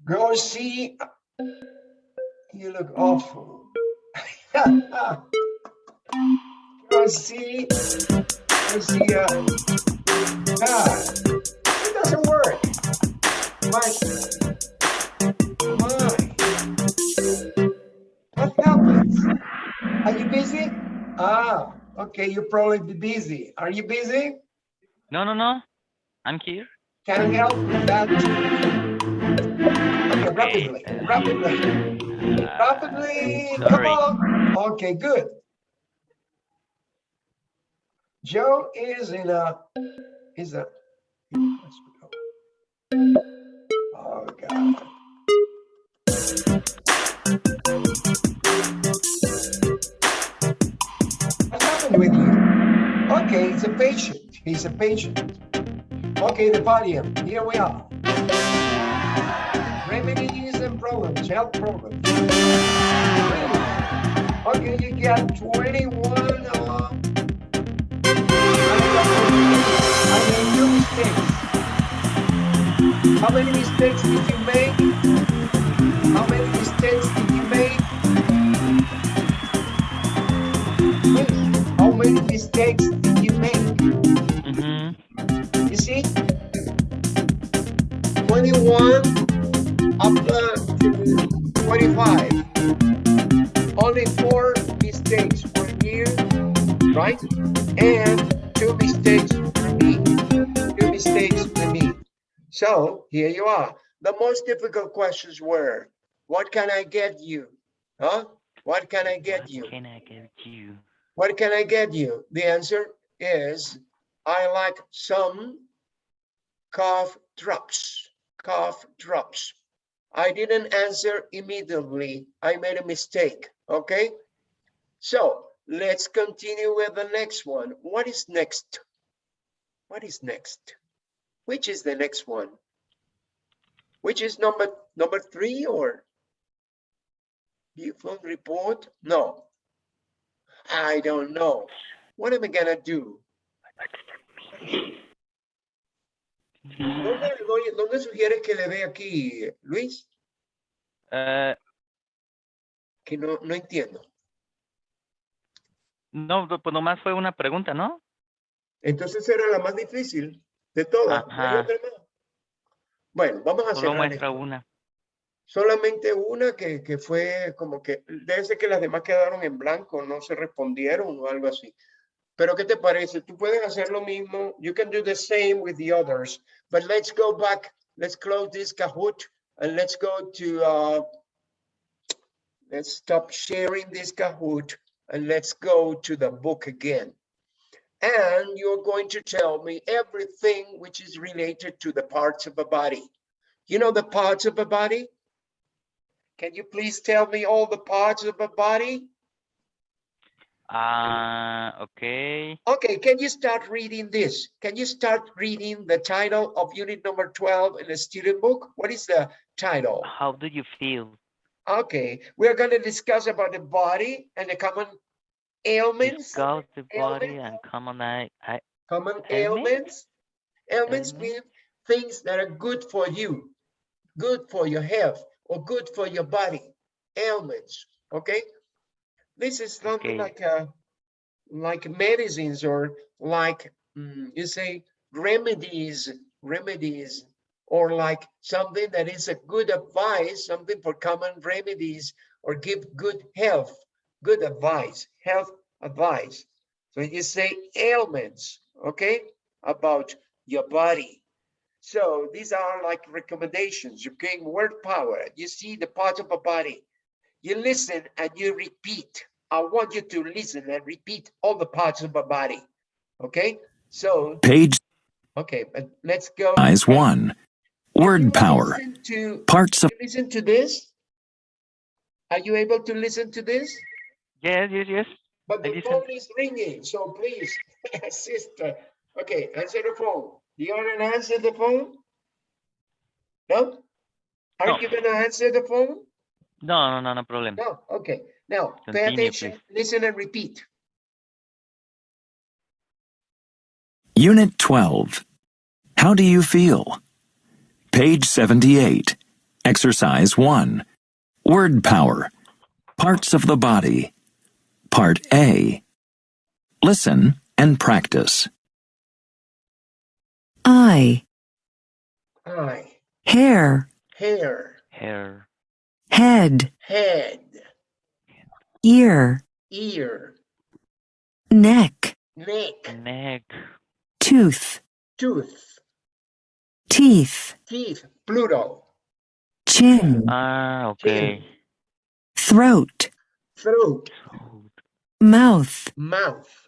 Go see. You look awful. Go see. Go see. Uh, God, it doesn't work. Why? Why? What happens? Are you busy? Ah, okay. You probably be busy. Are you busy? No, no, no. I'm here. Can I help with that? Okay, rapidly, uh, rapidly, Uh, come on. Okay, good. Joe is in a, is a, oh God. What happened with you? Okay, he's a patient, he's a patient. Okay, the podium, here we are. Remedies problems, health problems. Okay, you got twenty-one, uh. I made two mistakes. How many mistakes did you make? How many mistakes did you make? Please, How many mistakes did you make? Ujú. You see? Twenty-one up twenty-five. Only four mistakes for you, right? And two mistakes for me. Two mistakes for me. So here you are. The most difficult questions were, what can I get you? Huh? What can I get What you? Can I get you? What can I get you? The answer is, I like some cough drops, cough drops. I didn't answer immediately. I made a mistake, okay? So let's continue with the next one. What is next? What is next? Which is the next one? Which is number, number three or? Buffon report? No. I don't know. What am I gonna do? ¿Dónde, doy- dónde sugieres que le dé aquí, Luis? Eh, Que no, no entiendo. No, pues nomás fue una pregunta, ¿no? Entonces era la más difícil de todas. ¿no hay Ajá. Bueno, vamos a Solo cerrar muestra una. Solamente una que, que fue como que, debe ser que las demás quedaron en blanco, no se respondieron o algo así. Pero ¿qué te parece? Tú puedes hacer lo mismo. You can do the same with the others. But let's go back. Let's close this Kahoot and let's go to, uh, let's stop sharing this Kahoot and let's go to the book again. And you're going to tell me everything which is related to the parts of a body. You know the parts of a body? Can you please tell me all the parts of a body? Ah, ok. Okay, can you start reading this? Can you start reading the title of unit number 12 in the student book? What is the title? How do you feel? Okay, we're going to discuss about the body and the common ailments. Discuss the body ailments. and common I, I, Common Ailments? ailments. Ailments Ailments? mean things that are good for you, good for your health, or good for your body. Ailments, okay? This is something Okay. like uh like medicines or like mm, you say remedies, remedies, or like something that is a good advice, something for common remedies, or give good health, good advice, health advice. So you say ailments, okay, about your body. So these are like recommendations. You gain word power. You see the part of a body. You listen and you repeat. I want you to listen and repeat all the parts of a body. Okay, so Page okay, but let's go. size and 1. Word power. listen To Parts of listen to this. Are you able to listen to this? yes, yes, yes. But the phone is ringing, so please, sister. Okay, answer the phone. Do you want to answer the phone? No? Aren't No. you gonna answer the phone? No, no, no, no problem. No, okay. Now, pay attention, please. listen and repeat. Unit 12. How do you feel? Page 78. Exercise 1. Word power. Parts of the body. Part A. Listen and practice. eye, Eye, hair, hair, Hair, head, head, ear, ear, neck, neck, neck, tooth, tooth, teeth, teeth, Pluto, chin, ah, okay. throat, throat, Throat, mouth, mouth,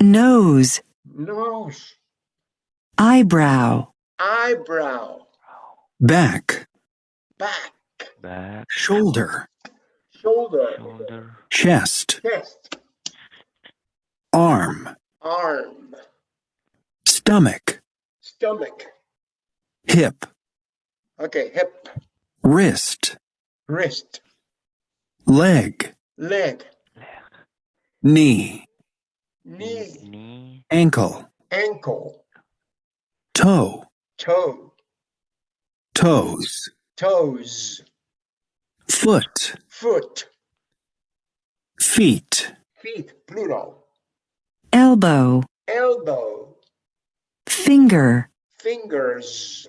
nose, nose, eyebrow, eyebrow, Back. back, back, Shoulder. Shoulder, shoulder, Chest. chest, Arm. arm, Stomach. stomach. Hip. Okay, hip, Wrist. wrist, Leg. leg, leg, Knee. knee, knee, Ankle. ankle, Toe. toe, Toes. toes, Foot. foot, Feet. feet, plural. elbow, elbow, finger, fingers,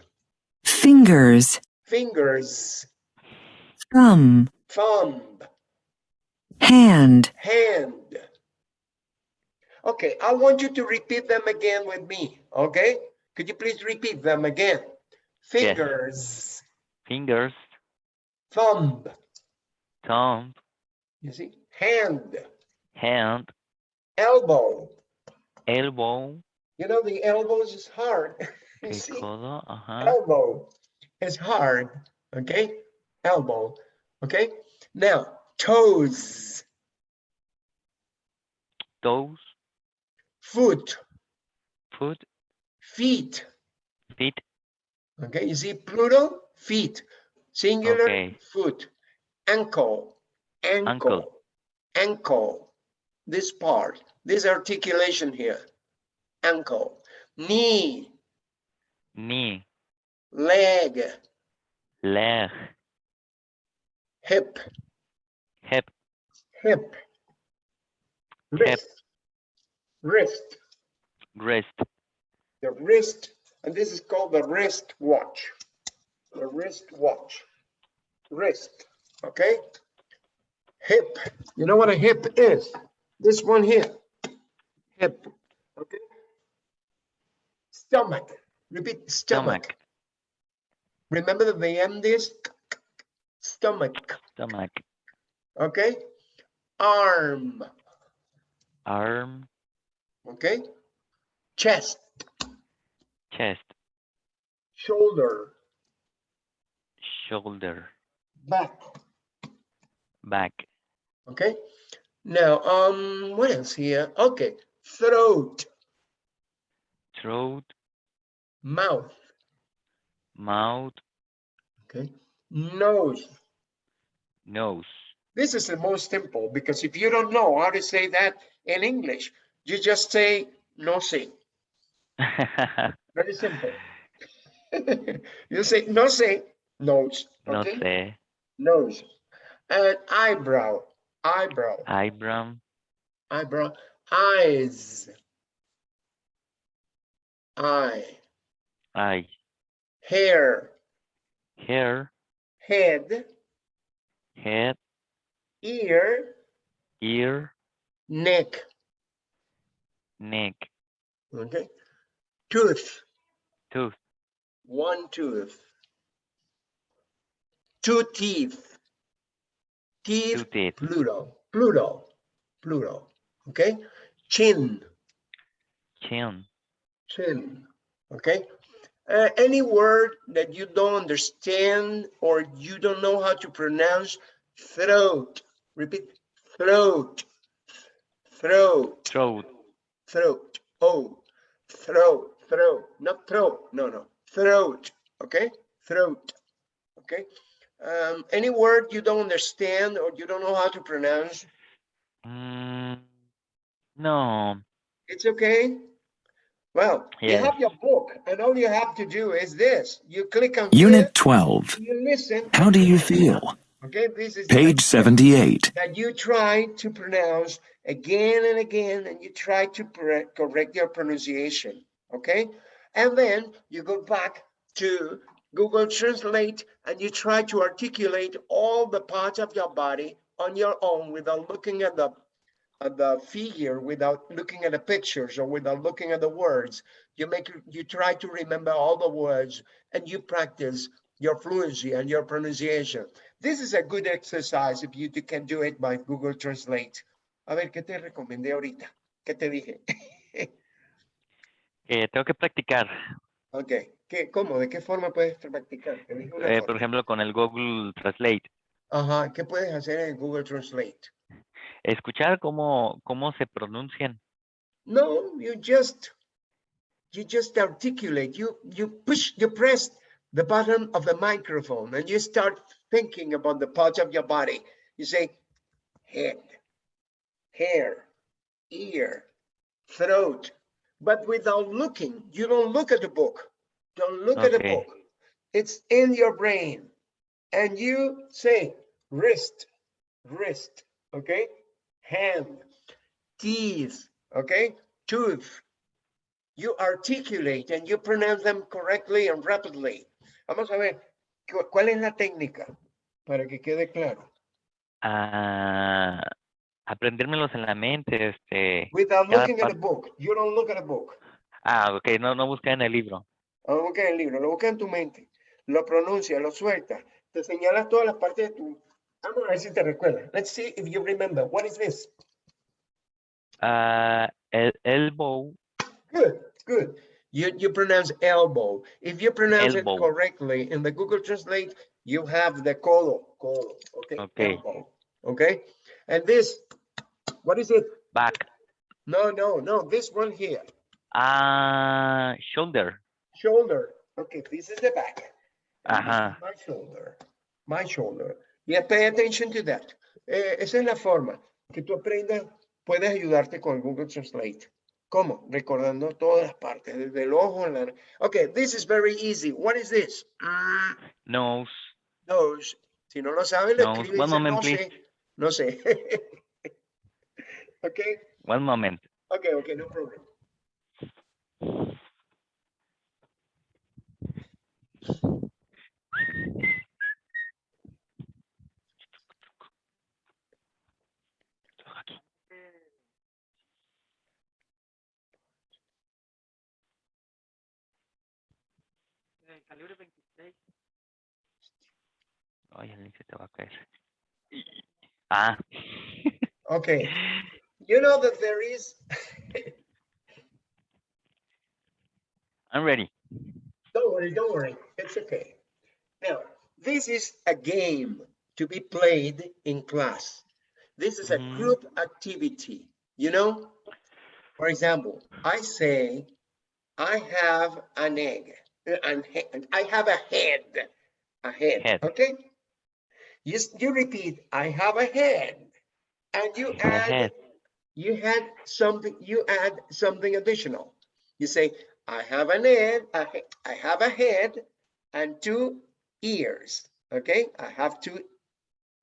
fingers, fingers, thumb, thumb, hand, hand. Okay, I want you to repeat them again with me, okay? Could you please repeat them again? Fingers, fingers, thumb, thumb, you see, hand, hand, elbow. elbow, You know, the elbows is hard. You see, codo, ajá, elbow is hard, okay? Elbow, okay? Now, toes, toes, foot, foot, feet, feet, okay? You see Pluto, feet, singular, Okay. foot, ankle, ankle, Ankle. ankle, this part, this articulation here, ankle, knee, knee, leg, leg, hip, Hip. hip, wrist, wrist, Wrist. the wrist, and this is called the wrist watch. The wrist watch, wrist, okay? Hip, you know what a hip is? This one here, hip, okay? Stomach, repeat stomach. Stomach. Remember the VM disc? Stomach, Stomach. okay? Arm, Arm. okay? Chest, Chest. shoulder, Shoulder. Back, Back. okay? Now, um, what else here? Okay, throat, Throat. mouth, Mouth. okay? Nose. Nose. This is the most simple because if you don't know how to say that in English, you just say no sé. Very simple. you say nose, no okay? sé. Nose. And eyebrow, eyebrow, Eyebrow. eyebrow, eyes, eye, Eye. hair, Hair. head, Head. ear, Ear. neck, Neck. okay? Tooth, Tooth. one tooth. Two teeth. Teeth, Two teeth. Pluto, Pluto, Pluto, okay? Chin, Chin. chin, okay? Uh, any word that you don't understand or you don't know how to pronounce, throat, repeat, throat, throat, Throat. throat, oh, throat, throat, not throat, no, no, throat, okay? Throat, okay? Um, any word you don't understand or you don't know how to pronounce, Mm, no. It's okay. Well, you have your book and all you have to do is this. You click on here, Unit 12. you listen. How do you feel? Okay, this is Page 78. That you try to pronounce again and again and you try to correct your pronunciation. Okay. And then you go back to Google Translate and you try to articulate all the parts of your body on your own without looking at the at the figure, without looking at the pictures or without looking at the words. You make you try to remember all the words and you practice your fluency and your pronunciation. This is a good exercise if you can do it by Google Translate. A ver, ¿qué te recomendé ahorita? ¿Qué te dije? Eh, tengo que practicar. Ok, ¿qué, ¿cómo? ¿De qué forma puedes practicar? Te dije una eh, por ejemplo, con el Google Translate. Ajá, ¿qué puedes hacer en Google Translate? Escuchar cómo, cómo se pronuncian. No, you just you just articulate. You you push you press the button of the microphone and you start thinking about the parts of your body. You say head, hair, ear, throat, but without looking. You don't look at the book. Don't look at the book. It's in your brain. And you say wrist, wrist, okay? Hand, teeth, okay? Tooth. You articulate and you pronounce them correctly and rapidly. Vamos a ver, cu- ¿cuál es la técnica? Para que quede claro. Ah, aprendérmelos en la mente, este. Without looking at a book. You don't look at a book. Ah, ok, no, no buscar en el libro. No busques el libro, lo busca en tu mente. Lo pronuncia, lo suelta. Te señalas todas las partes de tu... Vamos a ver si te recuerdas. Let's see if you remember. What is this? Ah, el elbow, Good, good. You, you pronounce elbow. If you pronounce Elbow. it correctly in the Google Translate, you have the codo, codo, okay? Okay. Elbow, okay? And this, what is it? back. No, no, no, this one here, Ah, shoulder. Shoulder. Okay, this is the back. Ajá. My shoulder, my shoulder. Yeah, pay attention to that. Eh, esa es la forma que tú aprendas, puedes ayudarte con Google Translate. ¿Cómo? Recordando todas las partes, desde el ojo, en la... Okay, this is very easy. What is this? Mm, Nose. Nose. Si no lo sabes, lo Nose. escribe y One moment, no please. sé. No sé. okay, One moment. okay, okay, no problem. Ay, el link se te va a caer. Ah, Okay, you know that there is, I'm ready. don't worry, don't worry, it's okay. Now, this is a game to be played in class. This is a Mhm. group activity, you know? For example, I say, I have an egg, uh, an I have a head, a head, Head. okay? You, you repeat, I have a head, and you add you had something, you add something additional. You say, I have an head, he- I have a head and two ears, okay? I have two,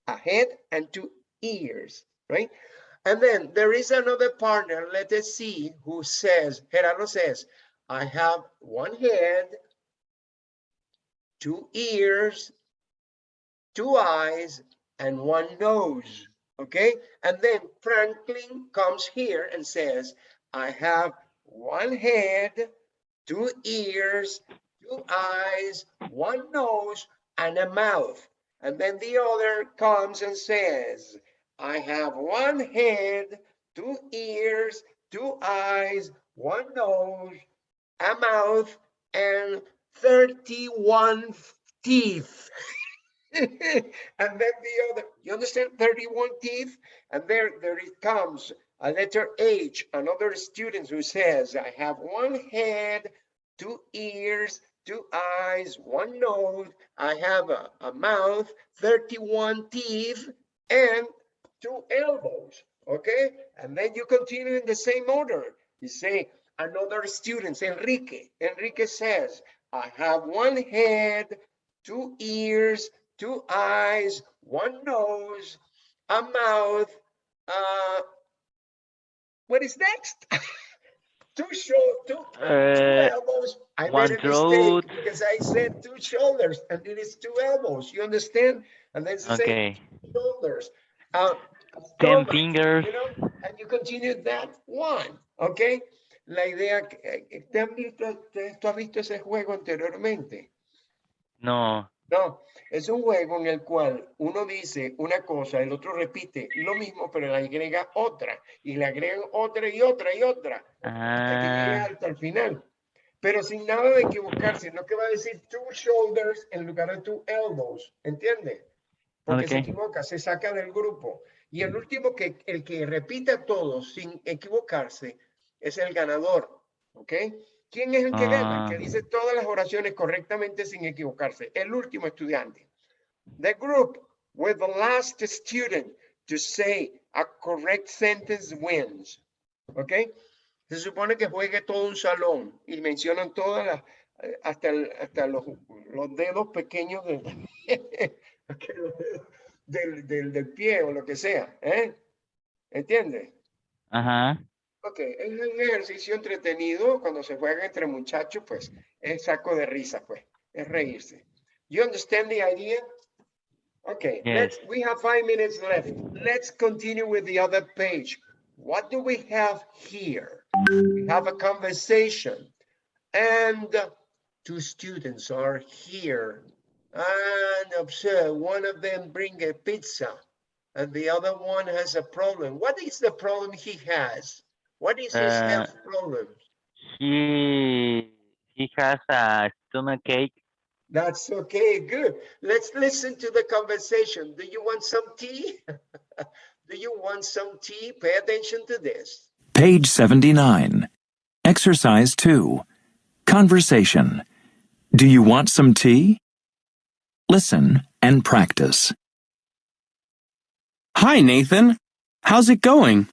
a head and two ears, right? And then there is another partner, let us see, who says, Gerardo says, I have one head, two ears, two eyes, and one nose, okay? And then Franklin comes here and says, I have one head, two ears, two eyes, one nose, and a mouth. And then the other comes and says, I have one head, two ears, two eyes, one nose, a mouth, and 31 teeth. and then the other, you understand 31 teeth? And there, there it comes, a letter H, another student who says, I have one head, two ears, two eyes, one nose, I have a, a mouth, 31 teeth, and two elbows, okay? And then you continue in the same order. You say, another student, Enrique, Enrique says, I have one head, two ears, two eyes, one nose, a mouth, uh, what is next? two shoulders, two, two Uh, elbows. I made a throat. mistake because I said two shoulders and it is two elbows. You understand? And then it's the same shoulders. Uh, Ten stomach, fingers. you know, and you continue that one, okay? La idea, que- eh, ¿te han visto, te- tú has visto ese juego anteriormente? No. No, es un juego en el cual uno dice una cosa, el otro repite lo mismo, pero le agrega otra, y le agregan otra y otra y otra, hasta que llega Ah, hasta el final. Pero sin nada de equivocarse, no que va a decir two shoulders en lugar de two elbows, ¿entiende? Porque se equivoca, se saca del grupo. Y el último que, el que repita todo sin equivocarse, es el ganador, ¿ok? ¿Quién es el que gana? El que Ah. dice todas las oraciones correctamente sin equivocarse. El último estudiante. The group with the last student to say a correct sentence wins, ¿ok? Se supone que juegue todo un salón y mencionan todas las, eh, hasta, el- hasta los, los dedos pequeños del, del, del, del pie o lo que sea, ¿eh? ¿Entiendes? ajá. Ok, es un ejercicio entretenido cuando se juega entre muchachos, pues es saco de risa, pues, es reírse. You understand the idea? Okay, let's, we have five minutes left. Let's continue with the other page. What do we have here? We have a conversation and two students are here. And observe, one of them bring a pizza and the other one has a problem. What is the problem he has? What is his Uh, health problem? He he has a stomach ache. That's okay, good. Let's listen to the conversation. Do you want some tea? Do you want some tea? Pay attention to this. Page 79. Exercise 2. Conversation. Do you want some tea? Listen and practice. Hi, Nathan. How's it going?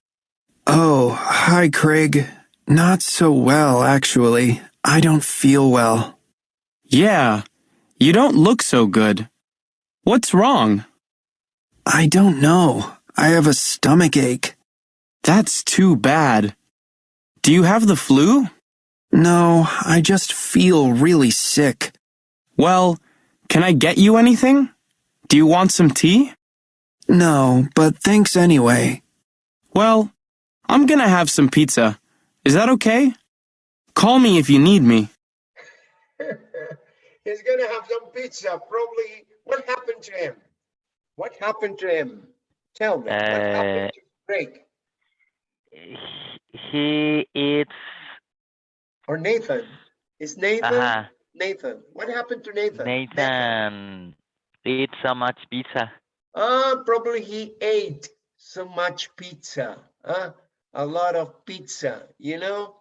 Oh, hi, Craig. Not so well, actually. I don't feel well. Yeah, you don't look so good. What's wrong? I don't know. I have a stomach ache. That's too bad. Do you have the flu? No, I just feel really sick. Well, can I get you anything? Do you want some tea? No, but thanks anyway. Well, I'm gonna have some pizza. Is that okay? Call me if you need me. He's gonna have some pizza, probably. What happened to him? What happened to him? Tell me, what Uh, happened to Craig He, he eats. or Nathan? Is Nathan? Ajá. Nathan, what happened to Nathan? Nathan eats so much pizza. Ah, probably he ate so much pizza, huh? A lot of pizza, you know?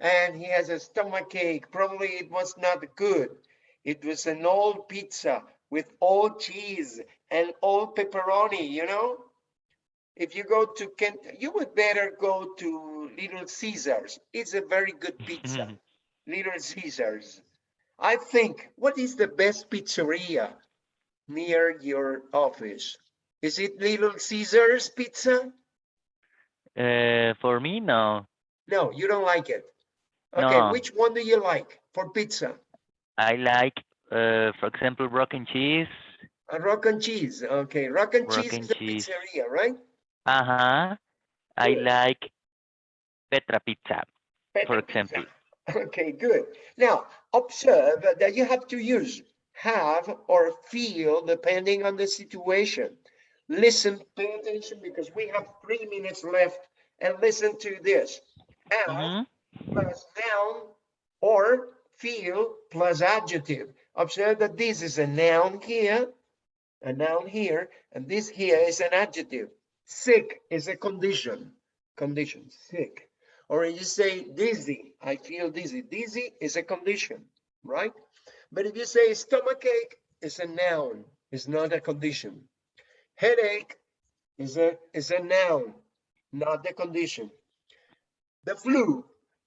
And he has a stomach ache. Probably it was not good. It was an old pizza with old cheese and old pepperoni, you know? If you go to Kent, you would better go to Little Caesars. It's a very good pizza. Little Caesars. I think, what is the best pizzeria near your office? Is it Little Caesars Pizza? Uh, for me, no. No, you don't like it. Okay, No. which one do you like for pizza? I like, uh, for example, rock and cheese. A rock and cheese. Okay, rock and Rock cheese and is cheese. pizzeria, right? Uh-huh. I Good. like Petra Pizza, for Petra pizza. example. Okay, good. Now, observe that you have to use have or feel depending on the situation. Listen, pay attention because we have three minutes left and listen to this. Have Mhm. plus noun or feel plus adjective. Observe that this is a noun here, a noun here, and this here is an adjective. Sick is a condition, condition, sick. Or you say dizzy, I feel dizzy. Dizzy is a condition, right? But if you say stomach ache, it's a noun, it's not a condition. Headache is a, is a noun, not the condition. The flu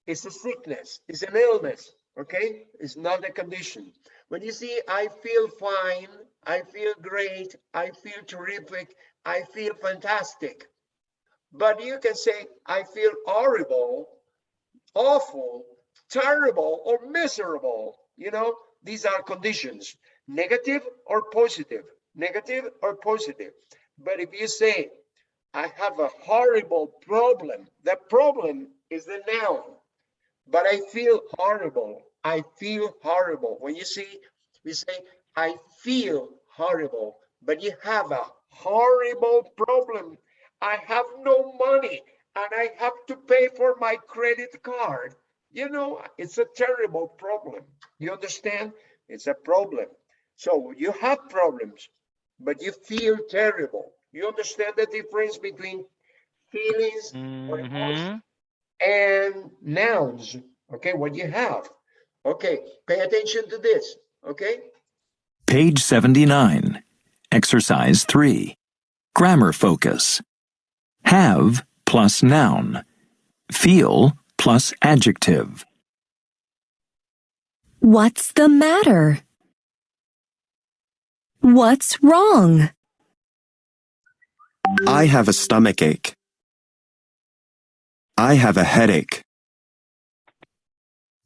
is a sickness, is an illness, okay? It's not a condition. When you see, I feel fine, I feel great, I feel terrific, I feel fantastic. But you can say, I feel horrible, awful, terrible, or miserable. You know, these are conditions, negative or positive, negative or positive. But if you say, I have a horrible problem, the problem is the noun. But I feel horrible. I feel horrible. When you see, we say, I feel horrible, but you have a horrible problem. I have no money and I have to pay for my credit card. You know, it's a terrible problem. You understand? It's a problem. So you have problems, but you feel terrible. You understand the difference between feelings or emotions Mhm. and nouns? Okay, what you have. Okay, pay attention to this. Okay, Page 79. Exercise 3. Grammar focus. Have plus noun. Feel plus adjective. What's the matter? What's wrong? I have a stomach ache. I have a headache.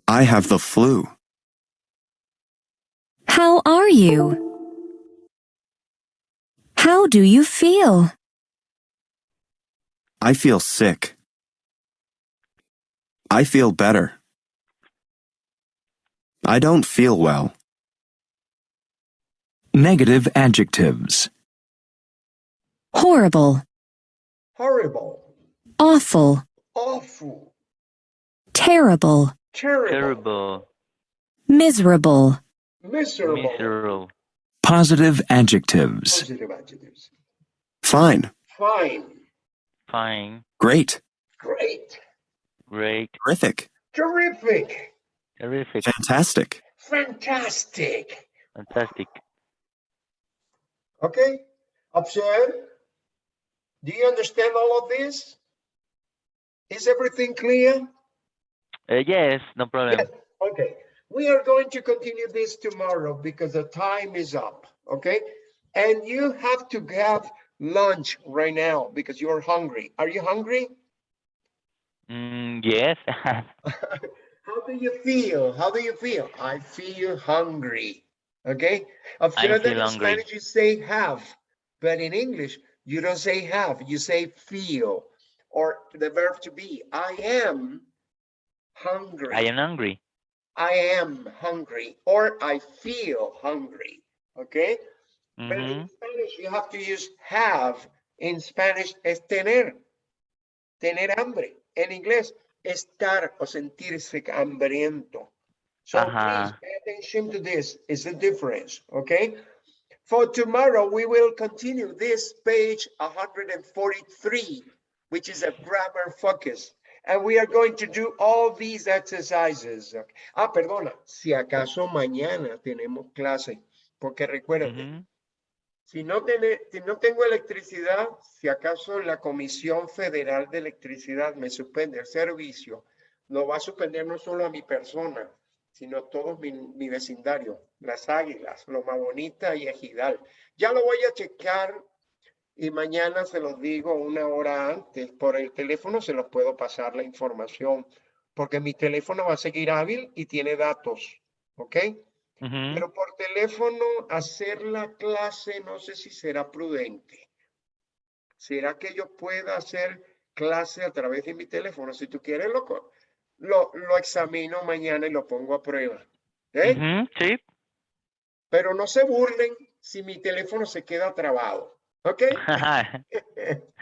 I have the flu. How are you? How do you feel? I feel sick. I feel better. I don't feel well. Negative adjectives. Horrible, horrible, awful, awful, terrible, terrible, Terrible. miserable, miserable, Miserable. Positive adjectives. positive adjectives. Fine. Fine, Fine. Great. great, Great. Terrific. terrific, Terrific. Fantastic. fantastic. Fantastic. Okay, observe. Do you understand all of this? Is everything clear? Uh, yes, no problem. Yes. Okay, we are going to continue this tomorrow because the time is up, okay? And you have to have lunch right now because you're hungry. Are you hungry? Mm, yes. How do you feel? How do you feel? I feel hungry. Okay. I I feel that in hungry. Spanish you say have, but in English you don't say have, you say feel. Or the verb to be. I am hungry. I am hungry. I am hungry or I feel hungry. Okay. But Mhm. in Spanish you have to use have. In Spanish es tener. Tener hambre. En inglés, estar o sentirse hambriento. So please pay attention to this. It's the difference. Okay. For tomorrow, we will continue this page 143, which is a grammar focus. And we are going to do all these exercises. Ah, perdona, si acaso mañana tenemos clase, porque recuerden, Ujú. si no, tiene, si no tengo electricidad, si acaso la Comisión Federal de Electricidad me suspende el servicio, no va a suspender no solo a mi persona, sino todo mi, mi vecindario, las Águilas, Loma Bonita y Ejidal. Ya lo voy a checar y mañana se los digo una hora antes. Por el teléfono se los puedo pasar la información, porque mi teléfono va a seguir hábil y tiene datos, ¿ok? Pero por teléfono hacer la clase no sé si será prudente. ¿Será que yo pueda hacer clase a través de mi teléfono? Si tú quieres, lo, co- lo, lo examino mañana y lo pongo a prueba. ¿eh? Ujú, Sí. Pero no se burlen si mi teléfono se queda trabado. ¿Ok?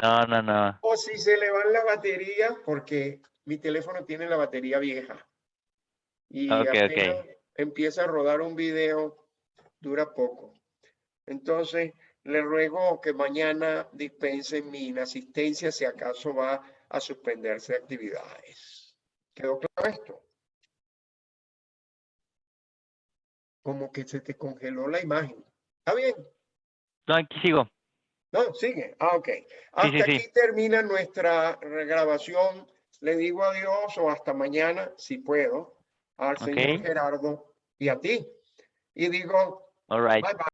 No, no, no. O si se le van la batería, porque mi teléfono tiene la batería vieja. Y Ok, ok. apenas empieza a rodar un video, dura poco. Entonces, le ruego que mañana dispensen mi inasistencia si acaso va a suspenderse actividades. ¿Quedó claro esto? Como que se te congeló la imagen. ¿Está bien? No, aquí sigo. No, sigue. Ah, ok. Hasta sí, sí. aquí termina nuestra regrabación. Le digo adiós o hasta mañana, si puedo, al señor. Gerardo y a ti. Y digo, All right. bye bye.